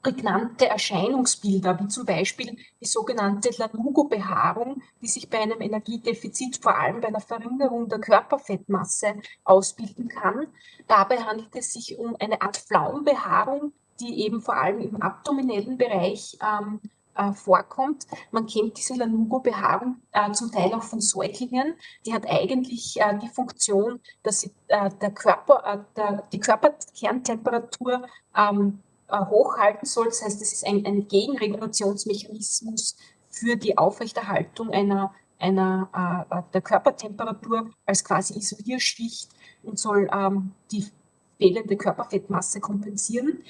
prägnante Erscheinungsbilder, wie zum Beispiel die sogenannte Lanugo-Behaarung, die sich bei einem Energiedefizit vor allem bei einer Verringerung der Körperfettmasse ausbilden kann. Dabei handelt es sich um eine Art Pflaumbehaarung, die eben vor allem im abdominellen Bereich ähm, äh, vorkommt. Man kennt diese Lanugo-Behaarung äh, zum Teil auch von Säuglingen. Die hat eigentlich äh, die Funktion, dass sie äh, der Körper, äh, der, die Körperkerntemperatur ähm, äh, hochhalten soll. Das heißt, es ist ein, ein Gegenregulationsmechanismus für die Aufrechterhaltung einer, einer äh, der Körpertemperatur als quasi Isolierschicht und soll ähm, die fehlende Körperfettmasse kompensieren.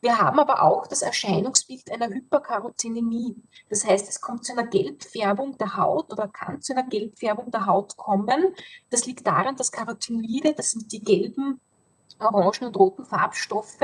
Wir haben aber auch das Erscheinungsbild einer Hyperkarotinämie. Das heißt, es kommt zu einer Gelbfärbung der Haut oder kann zu einer Gelbfärbung der Haut kommen. Das liegt daran, dass Carotinoide, das sind die gelben, orangen und roten Farbstoffe,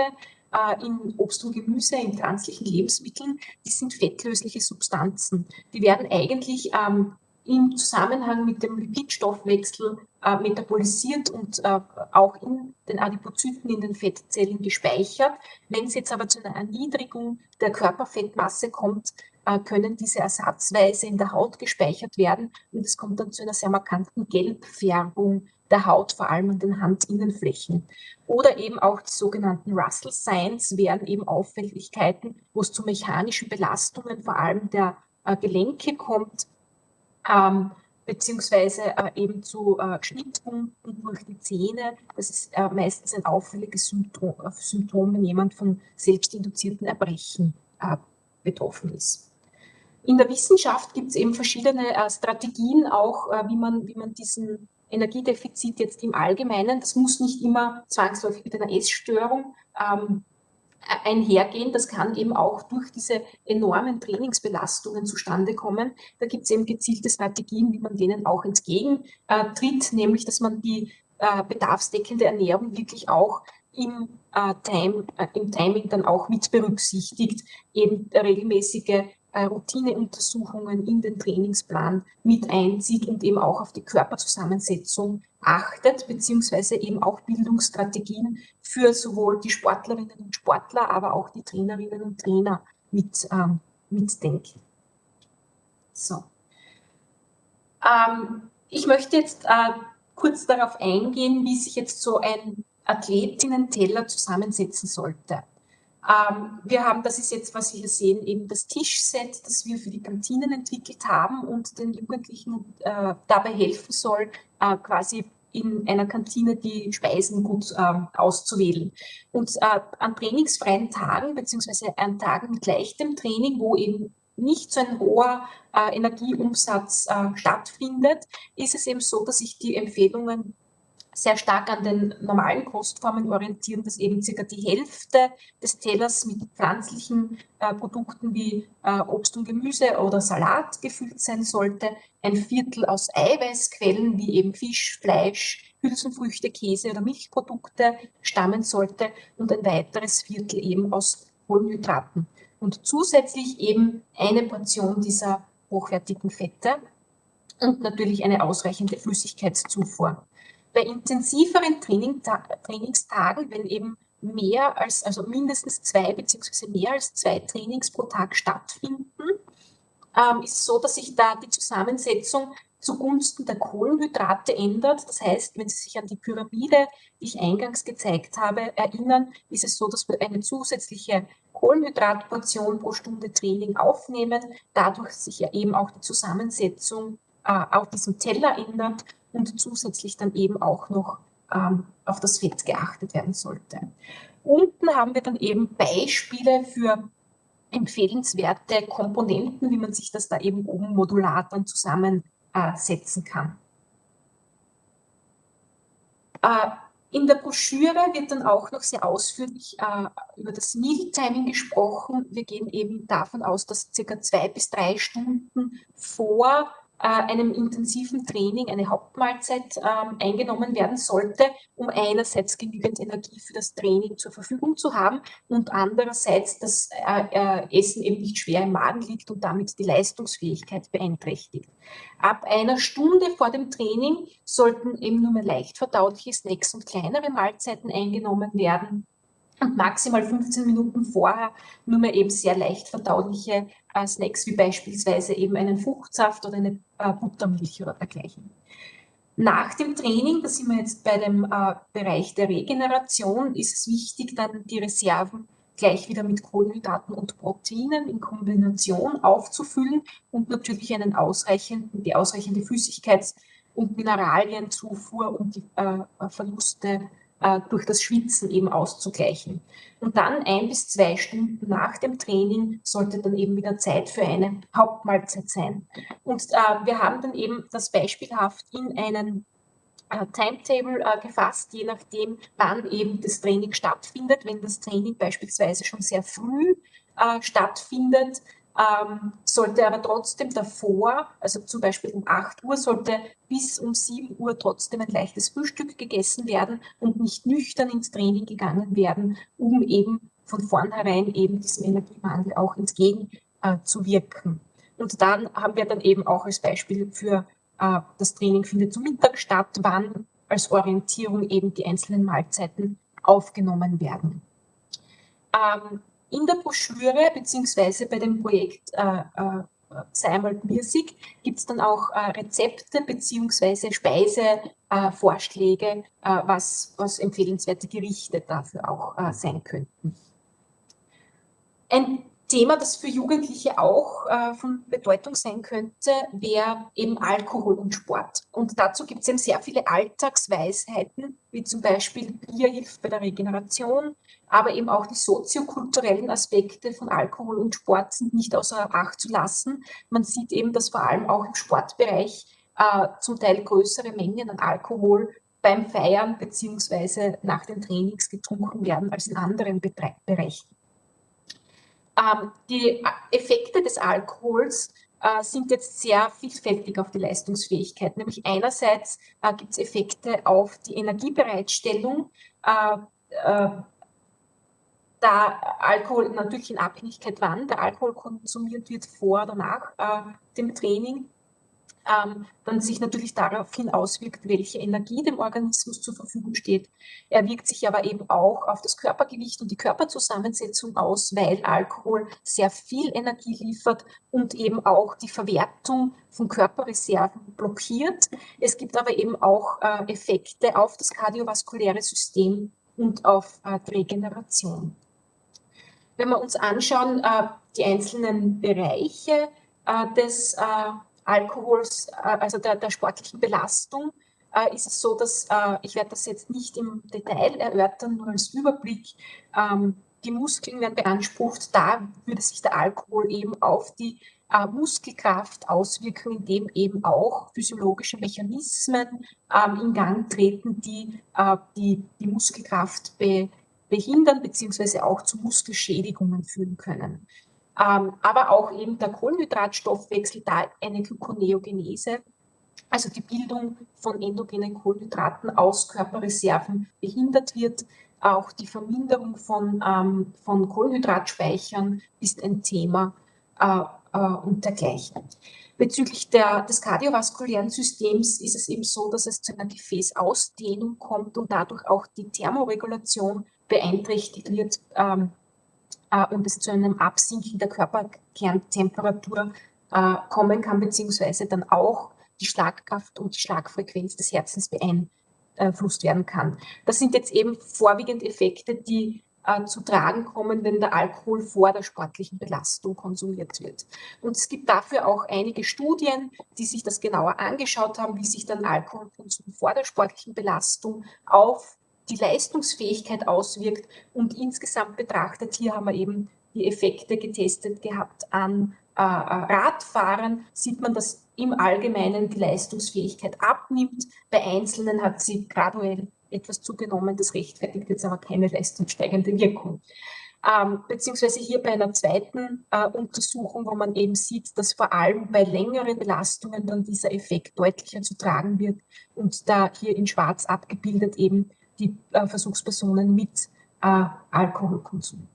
äh, in Obst und Gemüse, in pflanzlichen Lebensmitteln, die sind fettlösliche Substanzen. Die werden eigentlich ähm, im Zusammenhang mit dem Lipidstoffwechsel äh, metabolisiert und äh, auch in den Adipozyten, in den Fettzellen gespeichert. Wenn es jetzt aber zu einer Erniedrigung der Körperfettmasse kommt, äh, können diese ersatzweise in der Haut gespeichert werden und es kommt dann zu einer sehr markanten Gelbfärbung der Haut, vor allem an den Handinnenflächen. Oder eben auch die sogenannten Russell Signs wären eben Auffälligkeiten, wo es zu mechanischen Belastungen vor allem der äh, Gelenke kommt, ähm, beziehungsweise äh, eben zu äh, Schnittwunden durch die Zähne. Das ist äh, meistens ein auffälliges Symptom, äh, Symptom, wenn jemand von selbstinduzierten Erbrechen äh, betroffen ist. In der Wissenschaft gibt es eben verschiedene äh, Strategien auch, wie, man, wie man diesen Energiedefizit jetzt im Allgemeinen, das muss nicht immer zwangsläufig mit einer Essstörung ähm, einhergehen. Das kann eben auch durch diese enormen Trainingsbelastungen zustande kommen. Da gibt es eben gezielte Strategien, wie man denen auch entgegentritt, nämlich dass man die äh, bedarfsdeckende Ernährung wirklich auch im, äh, Time, äh, im Timing dann auch mit berücksichtigt, eben regelmäßige äh, Routineuntersuchungen in den Trainingsplan mit einzieht und eben auch auf die Körperzusammensetzung achtet, beziehungsweise eben auch Bildungsstrategien für sowohl die Sportlerinnen und Sportler, aber auch die Trainerinnen und Trainer mit, ähm, mitdenken. So. Ähm, ich möchte jetzt äh, kurz darauf eingehen, wie sich jetzt so ein Athletinnen-Teller zusammensetzen sollte. Ähm, wir haben, das ist jetzt, was Sie hier sehen, eben das Tischset, das wir für die Kantinen entwickelt haben und den Jugendlichen äh, dabei helfen soll, äh, quasi in einer Kantine die Speisen gut äh, auszuwählen. Und äh, an trainingsfreien Tagen, beziehungsweise an Tagen mit leichtem Training, wo eben nicht so ein hoher äh, Energieumsatz äh, stattfindet, ist es eben so, dass ich die Empfehlungen sehr stark an den normalen Kostformen orientieren, dass eben circa die Hälfte des Tellers mit pflanzlichen äh, Produkten wie äh, Obst und Gemüse oder Salat gefüllt sein sollte, ein Viertel aus Eiweißquellen wie eben Fisch, Fleisch, Hülsenfrüchte, Käse oder Milchprodukte stammen sollte und ein weiteres Viertel eben aus Kohlenhydraten. Und zusätzlich eben eine Portion dieser hochwertigen Fette und natürlich eine ausreichende Flüssigkeitszufuhr bei intensiveren Training, Trainingstagen, wenn eben mehr als, also mindestens zwei beziehungsweise mehr als zwei Trainings pro Tag stattfinden, ähm, ist es so, dass sich da die Zusammensetzung zugunsten der Kohlenhydrate ändert. Das heißt, wenn Sie sich an die Pyramide, die ich eingangs gezeigt habe, erinnern, ist es so, dass wir eine zusätzliche Kohlenhydratportion pro Stunde Training aufnehmen, dadurch sich ja eben auch die Zusammensetzung äh, auf diesem Teller ändert und zusätzlich dann eben auch noch ähm, auf das Fett geachtet werden sollte. Unten haben wir dann eben Beispiele für empfehlenswerte Komponenten, wie man sich das da eben oben modular dann zusammensetzen kann. Äh, in der Broschüre wird dann auch noch sehr ausführlich äh, über das Meal Timing gesprochen. Wir gehen eben davon aus, dass circa zwei bis drei Stunden vor äh, einem intensiven Training eine Hauptmahlzeit ähm, eingenommen werden sollte, um einerseits genügend Energie für das Training zur Verfügung zu haben und andererseits das äh, äh, Essen eben nicht schwer im Magen liegt und damit die Leistungsfähigkeit beeinträchtigt. Ab einer Stunde vor dem Training sollten eben nur mehr leicht verdauliche Snacks und kleinere Mahlzeiten eingenommen werden und maximal 15 Minuten vorher nur mehr eben sehr leicht verdauliche äh, Snacks wie beispielsweise eben einen Fruchtsaft oder eine äh, Buttermilch oder dergleichen. Nach dem Training, da sind wir jetzt bei dem äh, Bereich der Regeneration, ist es wichtig, dann die Reserven gleich wieder mit Kohlenhydraten und Proteinen in Kombination aufzufüllen und natürlich einen ausreichenden, die ausreichende Flüssigkeits- und Mineralienzufuhr und die äh, Verluste äh, durch das Schwitzen eben auszugleichen. Und dann ein bis zwei Stunden nach dem Training sollte dann eben wieder Zeit für eine Hauptmahlzeit sein. Und äh, wir haben dann eben das beispielhaft in einen äh, Timetable äh, gefasst, je nachdem, wann eben das Training stattfindet. Wenn das Training beispielsweise schon sehr früh äh, stattfindet, ähm, sollte aber trotzdem davor, also zum Beispiel um 8 Uhr, sollte bis um 7 Uhr trotzdem ein leichtes Frühstück gegessen werden und nicht nüchtern ins Training gegangen werden, um eben von vornherein eben diesem Energiemangel auch entgegenzuwirken. Äh, und dann haben wir dann eben auch als Beispiel für äh, das Training findet zum Mittag statt, wann als Orientierung eben die einzelnen Mahlzeiten aufgenommen werden. Ähm, in der Broschüre beziehungsweise bei dem Projekt äh, äh, Sei einmal Music gibt es dann auch äh, Rezepte beziehungsweise Speisevorschläge, äh, was, was empfehlenswerte Gerichte dafür auch äh, sein könnten. Ein Thema, das für Jugendliche auch äh, von Bedeutung sein könnte, wäre eben Alkohol und Sport. Und dazu gibt es eben sehr viele Alltagsweisheiten, wie zum Beispiel Bier hilft bei der Regeneration, aber eben auch die soziokulturellen Aspekte von Alkohol und Sport sind nicht außer Acht zu lassen. Man sieht eben, dass vor allem auch im Sportbereich äh, zum Teil größere Mengen an Alkohol beim Feiern beziehungsweise nach den Trainings getrunken werden als in anderen Bereichen. Ähm, die Effekte des Alkohols äh, sind jetzt sehr vielfältig auf die Leistungsfähigkeit. Nämlich einerseits äh, gibt es Effekte auf die Energiebereitstellung, äh, äh, da Alkohol natürlich in Abhängigkeit wann der Alkohol konsumiert wird, vor oder nach äh, dem Training, ähm, dann sich natürlich daraufhin auswirkt, welche Energie dem Organismus zur Verfügung steht. Er wirkt sich aber eben auch auf das Körpergewicht und die Körperzusammensetzung aus, weil Alkohol sehr viel Energie liefert und eben auch die Verwertung von Körperreserven blockiert. Es gibt aber eben auch äh, Effekte auf das kardiovaskuläre System und auf äh, Regeneration. Wenn wir uns anschauen, äh, die einzelnen Bereiche des Alkohols, äh, also der, der sportlichen Belastung, äh, ist es so, dass äh, ich werde das jetzt nicht im Detail erörtern, nur als Überblick. Ähm, die Muskeln werden beansprucht, da würde sich der Alkohol eben auf die Muskelkraft auswirken, indem eben auch physiologische Mechanismen ähm, in Gang treten, die die, die Muskelkraft be, behindern bzw. auch zu Muskelschädigungen führen können ähm, aber auch eben der Kohlenhydratstoffwechsel, da eine Gluconeogenese, also die Bildung von endogenen Kohlenhydraten aus Körperreserven behindert wird. Auch die Verminderung von, ähm, von Kohlenhydratspeichern ist ein Thema äh, äh, und dergleichen. Bezüglich der, des kardiovaskulären Systems ist es eben so, dass es zu einer Gefäßausdehnung kommt und dadurch auch die Thermoregulation beeinträchtigt wird. Ähm, äh, und es zu einem Absinken der Körperkerntemperatur äh, kommen kann, beziehungsweise dann auch die Schlagkraft und die Schlagfrequenz des Herzens beeinflusst werden kann. Das sind jetzt eben vorwiegend Effekte, die äh, zu tragen kommen, wenn der Alkohol vor der sportlichen Belastung konsumiert wird. Und es gibt dafür auch einige Studien, die sich das genauer angeschaut haben, wie sich dann Alkoholkonsum vor der sportlichen Belastung auf die Leistungsfähigkeit auswirkt. Und insgesamt betrachtet, hier haben wir eben die Effekte getestet gehabt an äh, äh, Radfahrern, sieht man, dass im Allgemeinen die Leistungsfähigkeit abnimmt. Bei Einzelnen hat sie graduell etwas zugenommen, das rechtfertigt jetzt aber keine leistungssteigende Wirkung. Ähm, beziehungsweise hier bei einer zweiten äh, Untersuchung, wo man eben sieht, dass vor allem bei längeren Belastungen dann dieser Effekt deutlicher zu tragen wird und da hier in schwarz abgebildet eben die äh, Versuchspersonen mit äh, Alkoholkonsum.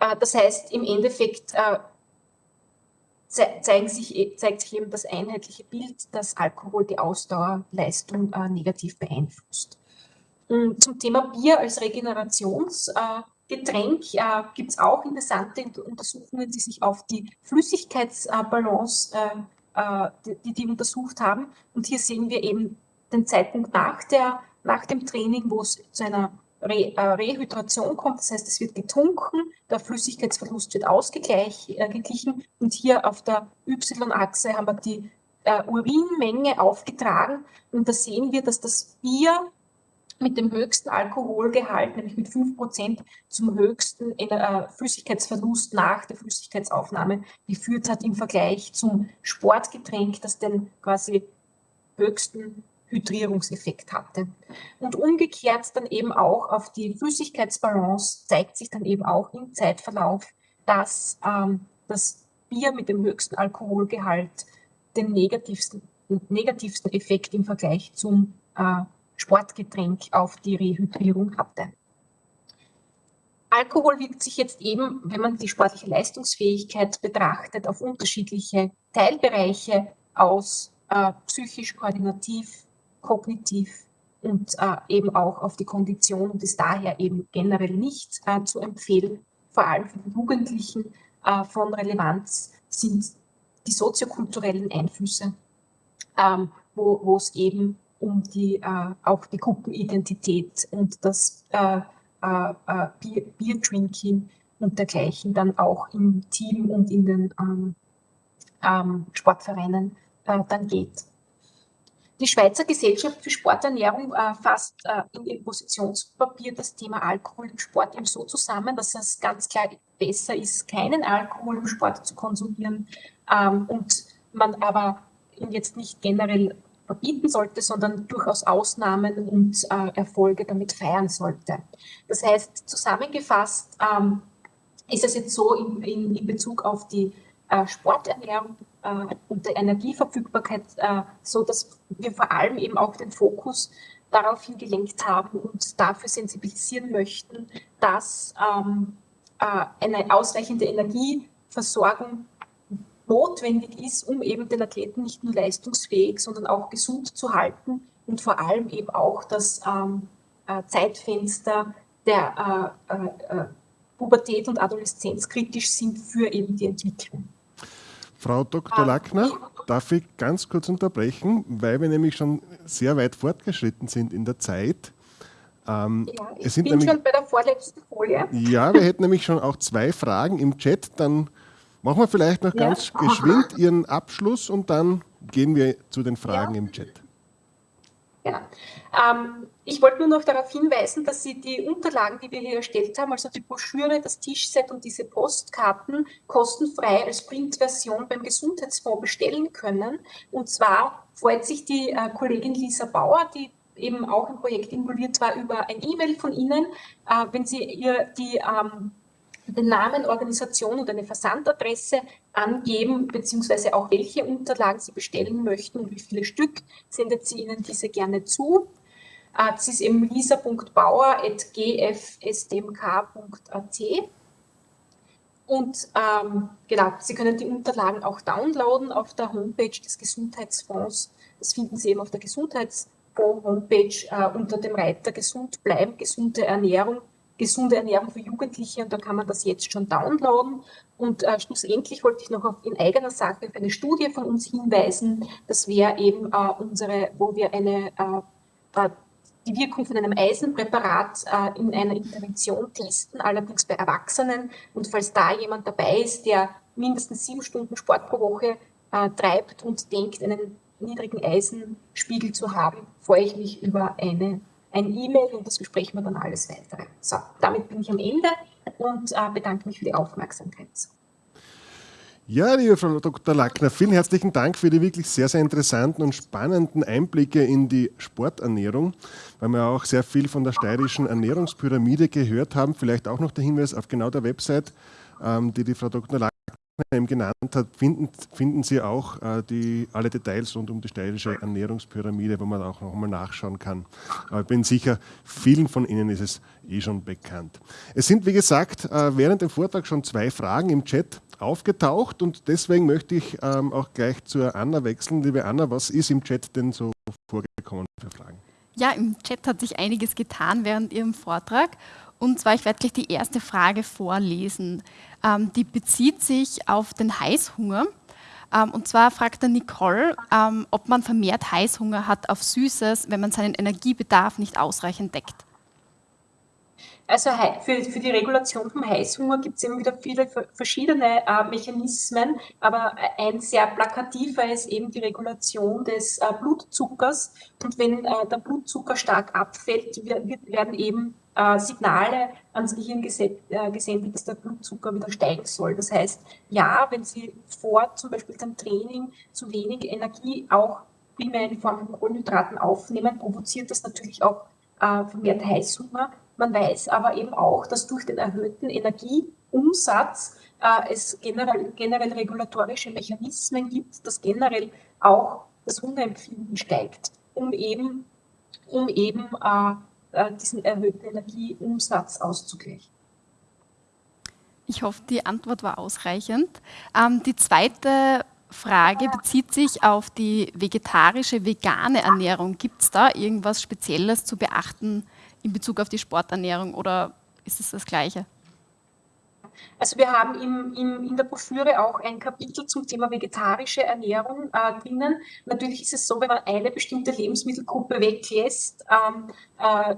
Äh, das heißt, im Endeffekt sich, e, zeigt sich eben das einheitliche Bild, dass Alkohol die Ausdauerleistung negativ beeinflusst. Zum Thema Bier als Regenerationsgetränk gibt es auch interessante Untersuchungen, die sich auf die Flüssigkeitsbalance, die, die untersucht haben. Und hier sehen wir eben den Zeitpunkt nach, der, nach dem Training, wo es zu einer Re, äh, Rehydration kommt, das heißt, es wird getrunken, der Flüssigkeitsverlust wird ausgeglichen äh, und hier auf der Y-Achse haben wir die äh, Urinmenge aufgetragen und da sehen wir, dass das Bier mit dem höchsten Alkoholgehalt, nämlich mit 5% zum höchsten äh, Flüssigkeitsverlust nach der Flüssigkeitsaufnahme geführt hat im Vergleich zum Sportgetränk, das den quasi höchsten Hydrierungseffekt hatte. Und umgekehrt dann eben auch auf die Flüssigkeitsbalance zeigt sich dann eben auch im Zeitverlauf, dass ähm, das Bier mit dem höchsten Alkoholgehalt den negativsten, negativsten Effekt im Vergleich zum äh, Sportgetränk auf die Rehydrierung hatte. Alkohol wirkt sich jetzt eben, wenn man die sportliche Leistungsfähigkeit betrachtet, auf unterschiedliche Teilbereiche aus, äh, psychisch, koordinativ, kognitiv und äh, eben auch auf die Kondition und ist daher eben generell nicht äh, zu empfehlen. Vor allem für die Jugendlichen äh, von Relevanz sind die soziokulturellen Einflüsse, ähm, wo es eben um die, äh, auch die Gruppenidentität und das äh, äh, Bier, Bier-Drinking und dergleichen dann auch im Team und in den ähm, ähm, Sportvereinen dann geht. Die Schweizer Gesellschaft für Sporternährung äh, fasst äh, in ihrem Positionspapier das Thema Alkohol im Sport eben so zusammen, dass es ganz klar besser ist, keinen Alkohol im Sport zu konsumieren ähm, und man aber ihn jetzt nicht generell verbieten sollte, sondern durchaus Ausnahmen und äh, Erfolge damit feiern sollte. Das heißt, zusammengefasst ähm, ist es jetzt so in, in, in Bezug auf die äh, Sporternährung äh, und der Energieverfügbarkeit, äh, so dass wir vor allem eben auch den Fokus darauf hingelenkt haben und dafür sensibilisieren möchten, dass ähm, äh, eine ausreichende Energieversorgung notwendig ist, um eben den Athleten nicht nur leistungsfähig, sondern auch gesund zu halten und vor allem eben auch das ähm, äh, Zeitfenster der äh, äh, Pubertät und Adoleszenz kritisch sind für eben die Entwicklung. Frau Dr. Lackner, darf ich ganz kurz unterbrechen, weil wir nämlich schon sehr weit fortgeschritten sind in der Zeit. Ähm, ja, ich bin nämlich, schon bei der vorletzten Folie. Ja, wir hätten nämlich schon auch zwei Fragen im Chat. Dann machen wir vielleicht noch ganz ja. geschwind Ihren Abschluss und dann gehen wir zu den Fragen ja. im Chat. Genau. Ähm, ich wollte nur noch darauf hinweisen, dass Sie die Unterlagen, die wir hier erstellt haben, also die Broschüre, das Tischset und diese Postkarten kostenfrei als Printversion beim Gesundheitsfonds bestellen können. Und zwar freut sich die äh, Kollegin Lisa Bauer, die eben auch im Projekt involviert war, über ein E-Mail von Ihnen, äh, wenn Sie ihr die ähm, den Namen, Organisation und eine Versandadresse angeben, beziehungsweise auch welche Unterlagen Sie bestellen möchten und wie viele Stück, sendet sie Ihnen diese gerne zu. Äh, das ist eben lisa.bauer.gfsdmk.at. Und ähm, genau, Sie können die Unterlagen auch downloaden auf der Homepage des Gesundheitsfonds. Das finden Sie eben auf der Gesundheitsfonds-Homepage äh, unter dem Reiter Gesund bleiben, gesunde Ernährung gesunde Ernährung für Jugendliche und da kann man das jetzt schon downloaden. Und äh, schlussendlich wollte ich noch auf, in eigener Sache auf eine Studie von uns hinweisen. Das wäre eben äh, unsere, wo wir eine, äh, äh die Wirkung von einem Eisenpräparat äh, in einer Intervention testen, allerdings bei Erwachsenen. Und falls da jemand dabei ist, der mindestens sieben Stunden Sport pro Woche äh, treibt und denkt, einen niedrigen Eisenspiegel zu haben, freue ich mich über eine ein E-Mail und das besprechen wir dann alles weitere. So, damit bin ich am Ende und äh, bedanke mich für die Aufmerksamkeit. Ja, liebe Frau Dr. Lackner, vielen herzlichen Dank für die wirklich sehr, sehr interessanten und spannenden Einblicke in die Sporternährung, weil wir auch sehr viel von der steirischen Ernährungspyramide gehört haben. Vielleicht auch noch der Hinweis auf genau der Website, ähm, die die Frau Dr. Lackner eben genannt hat, finden, finden Sie auch äh, die, alle Details rund um die steirische Ernährungspyramide, wo man auch noch einmal nachschauen kann. Aber ich bin sicher, vielen von Ihnen ist es eh schon bekannt. Es sind, wie gesagt, äh, während dem Vortrag schon zwei Fragen im Chat aufgetaucht und deswegen möchte ich ähm, auch gleich zur Anna wechseln. Liebe Anna, was ist im Chat denn so vorgekommen für Fragen? Ja, im Chat hat sich einiges getan während Ihrem Vortrag. Und zwar, ich werde gleich die erste Frage vorlesen. Ähm, die bezieht sich auf den Heißhunger. Ähm, und zwar fragt der Nicole, ähm, ob man vermehrt Heißhunger hat auf Süßes, wenn man seinen Energiebedarf nicht ausreichend deckt. Also für, für die Regulation vom Heißhunger gibt es immer wieder viele verschiedene äh, Mechanismen, aber ein sehr plakativer ist eben die Regulation des äh, Blutzuckers. Und wenn äh, der Blutzucker stark abfällt, wird, werden eben äh, Signale ans Gehirn äh, gesendet, dass der Blutzucker wieder steigen soll. Das heißt, ja, wenn Sie vor zum Beispiel dem Training zu wenig Energie auch primär in Form von Kohlenhydraten aufnehmen, provoziert das natürlich auch äh, vermehrt Heißhunger. Man weiß aber eben auch, dass durch den erhöhten Energieumsatz äh, es generell, generell regulatorische Mechanismen gibt, dass generell auch das Hungerempfinden steigt, um eben, um eben äh, diesen erhöhten Energieumsatz auszugleichen. Ich hoffe, die Antwort war ausreichend. Ähm, die zweite Frage bezieht sich auf die vegetarische, vegane Ernährung. Gibt es da irgendwas Spezielles zu beachten in Bezug auf die Sporternährung oder ist es das Gleiche? Also wir haben im, im, in der Broschüre auch ein Kapitel zum Thema vegetarische Ernährung äh, drinnen. Natürlich ist es so, wenn man eine bestimmte Lebensmittelgruppe weglässt, ähm, äh,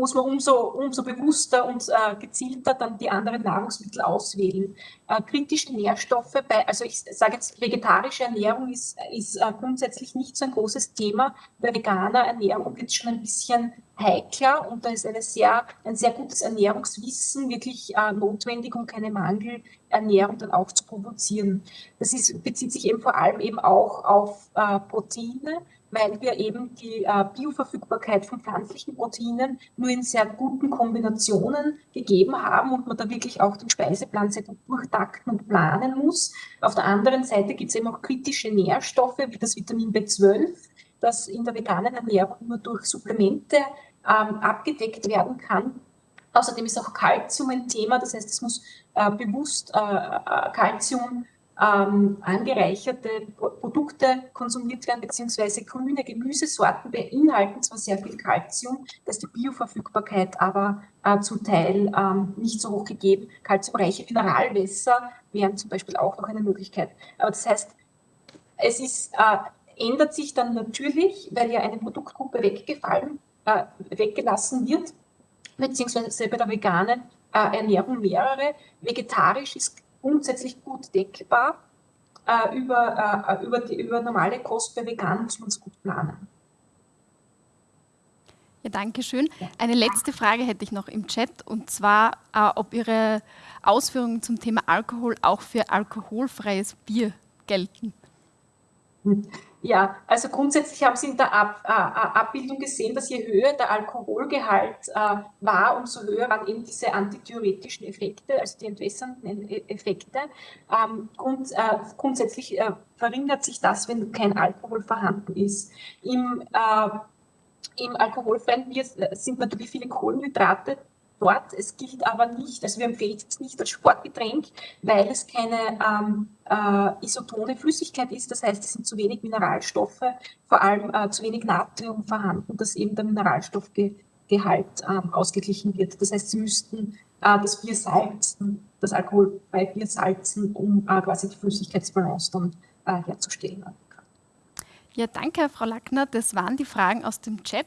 muss man umso, umso bewusster und äh, gezielter dann die anderen Nahrungsmittel auswählen. Äh, kritische Nährstoffe, bei, also ich sage jetzt, vegetarische Ernährung ist, ist äh, grundsätzlich nicht so ein großes Thema. Bei veganer Ernährung wird es schon ein bisschen heikler und da ist eine sehr, ein sehr gutes Ernährungswissen wirklich äh, notwendig, um keine Mangelernährung dann auch zu provozieren. Das ist, bezieht sich eben vor allem eben auch auf äh, Proteine, weil wir eben die äh, Bioverfügbarkeit von pflanzlichen Proteinen nur in sehr guten Kombinationen gegeben haben und man da wirklich auch den Speiseplan sehr gut durchtakten und planen muss. Auf der anderen Seite gibt es eben auch kritische Nährstoffe wie das Vitamin B12, das in der veganen Ernährung nur durch Supplemente ähm, abgedeckt werden kann. Außerdem ist auch Kalzium ein Thema, das heißt, es muss äh, bewusst Kalzium äh, ähm, angereicherte Produkte konsumiert werden, beziehungsweise grüne Gemüsesorten beinhalten zwar sehr viel Kalzium, da ist die Bioverfügbarkeit aber äh, zum Teil ähm, nicht so hoch gegeben. Kalziumreiche Mineralwässer wären zum Beispiel auch noch eine Möglichkeit. Aber das heißt, es ist, äh, ändert sich dann natürlich, weil ja eine Produktgruppe weggefallen, äh, weggelassen wird, beziehungsweise bei der veganen äh, Ernährung mehrere. Vegetarisch ist grundsätzlich gut deckbar. Äh, über, äh, über, die, über normale Kost bei Vegan muss man es gut planen. Ja, danke schön. Eine letzte Frage hätte ich noch im Chat und zwar, äh, ob Ihre Ausführungen zum Thema Alkohol auch für alkoholfreies Bier gelten. Hm. Ja, also grundsätzlich haben Sie in der Ab, äh, äh, Abbildung gesehen, dass je höher der Alkoholgehalt äh, war, umso höher waren eben diese antithyretischen Effekte, also die entwässernden e-, Effekte. Ähm, grund, äh, grundsätzlich äh, verringert sich das, wenn kein Alkohol vorhanden ist. Im, äh, im alkoholfreien Bier sind natürlich viele Kohlenhydrate dort. Es gilt aber nicht, also wir empfehlen es nicht als Sportgetränk, weil es keine ähm, äh, isotone Flüssigkeit ist. Das heißt, es sind zu wenig Mineralstoffe, vor allem äh, zu wenig Natrium vorhanden, dass eben der Mineralstoffgehalt ähm, ausgeglichen wird. Das heißt, Sie müssten äh, das Bier salzen, das Alkohol bei Bier salzen, um äh, quasi die Flüssigkeitsbalance dann äh, herzustellen. Ja, danke, Frau Lackner. Das waren die Fragen aus dem Chat.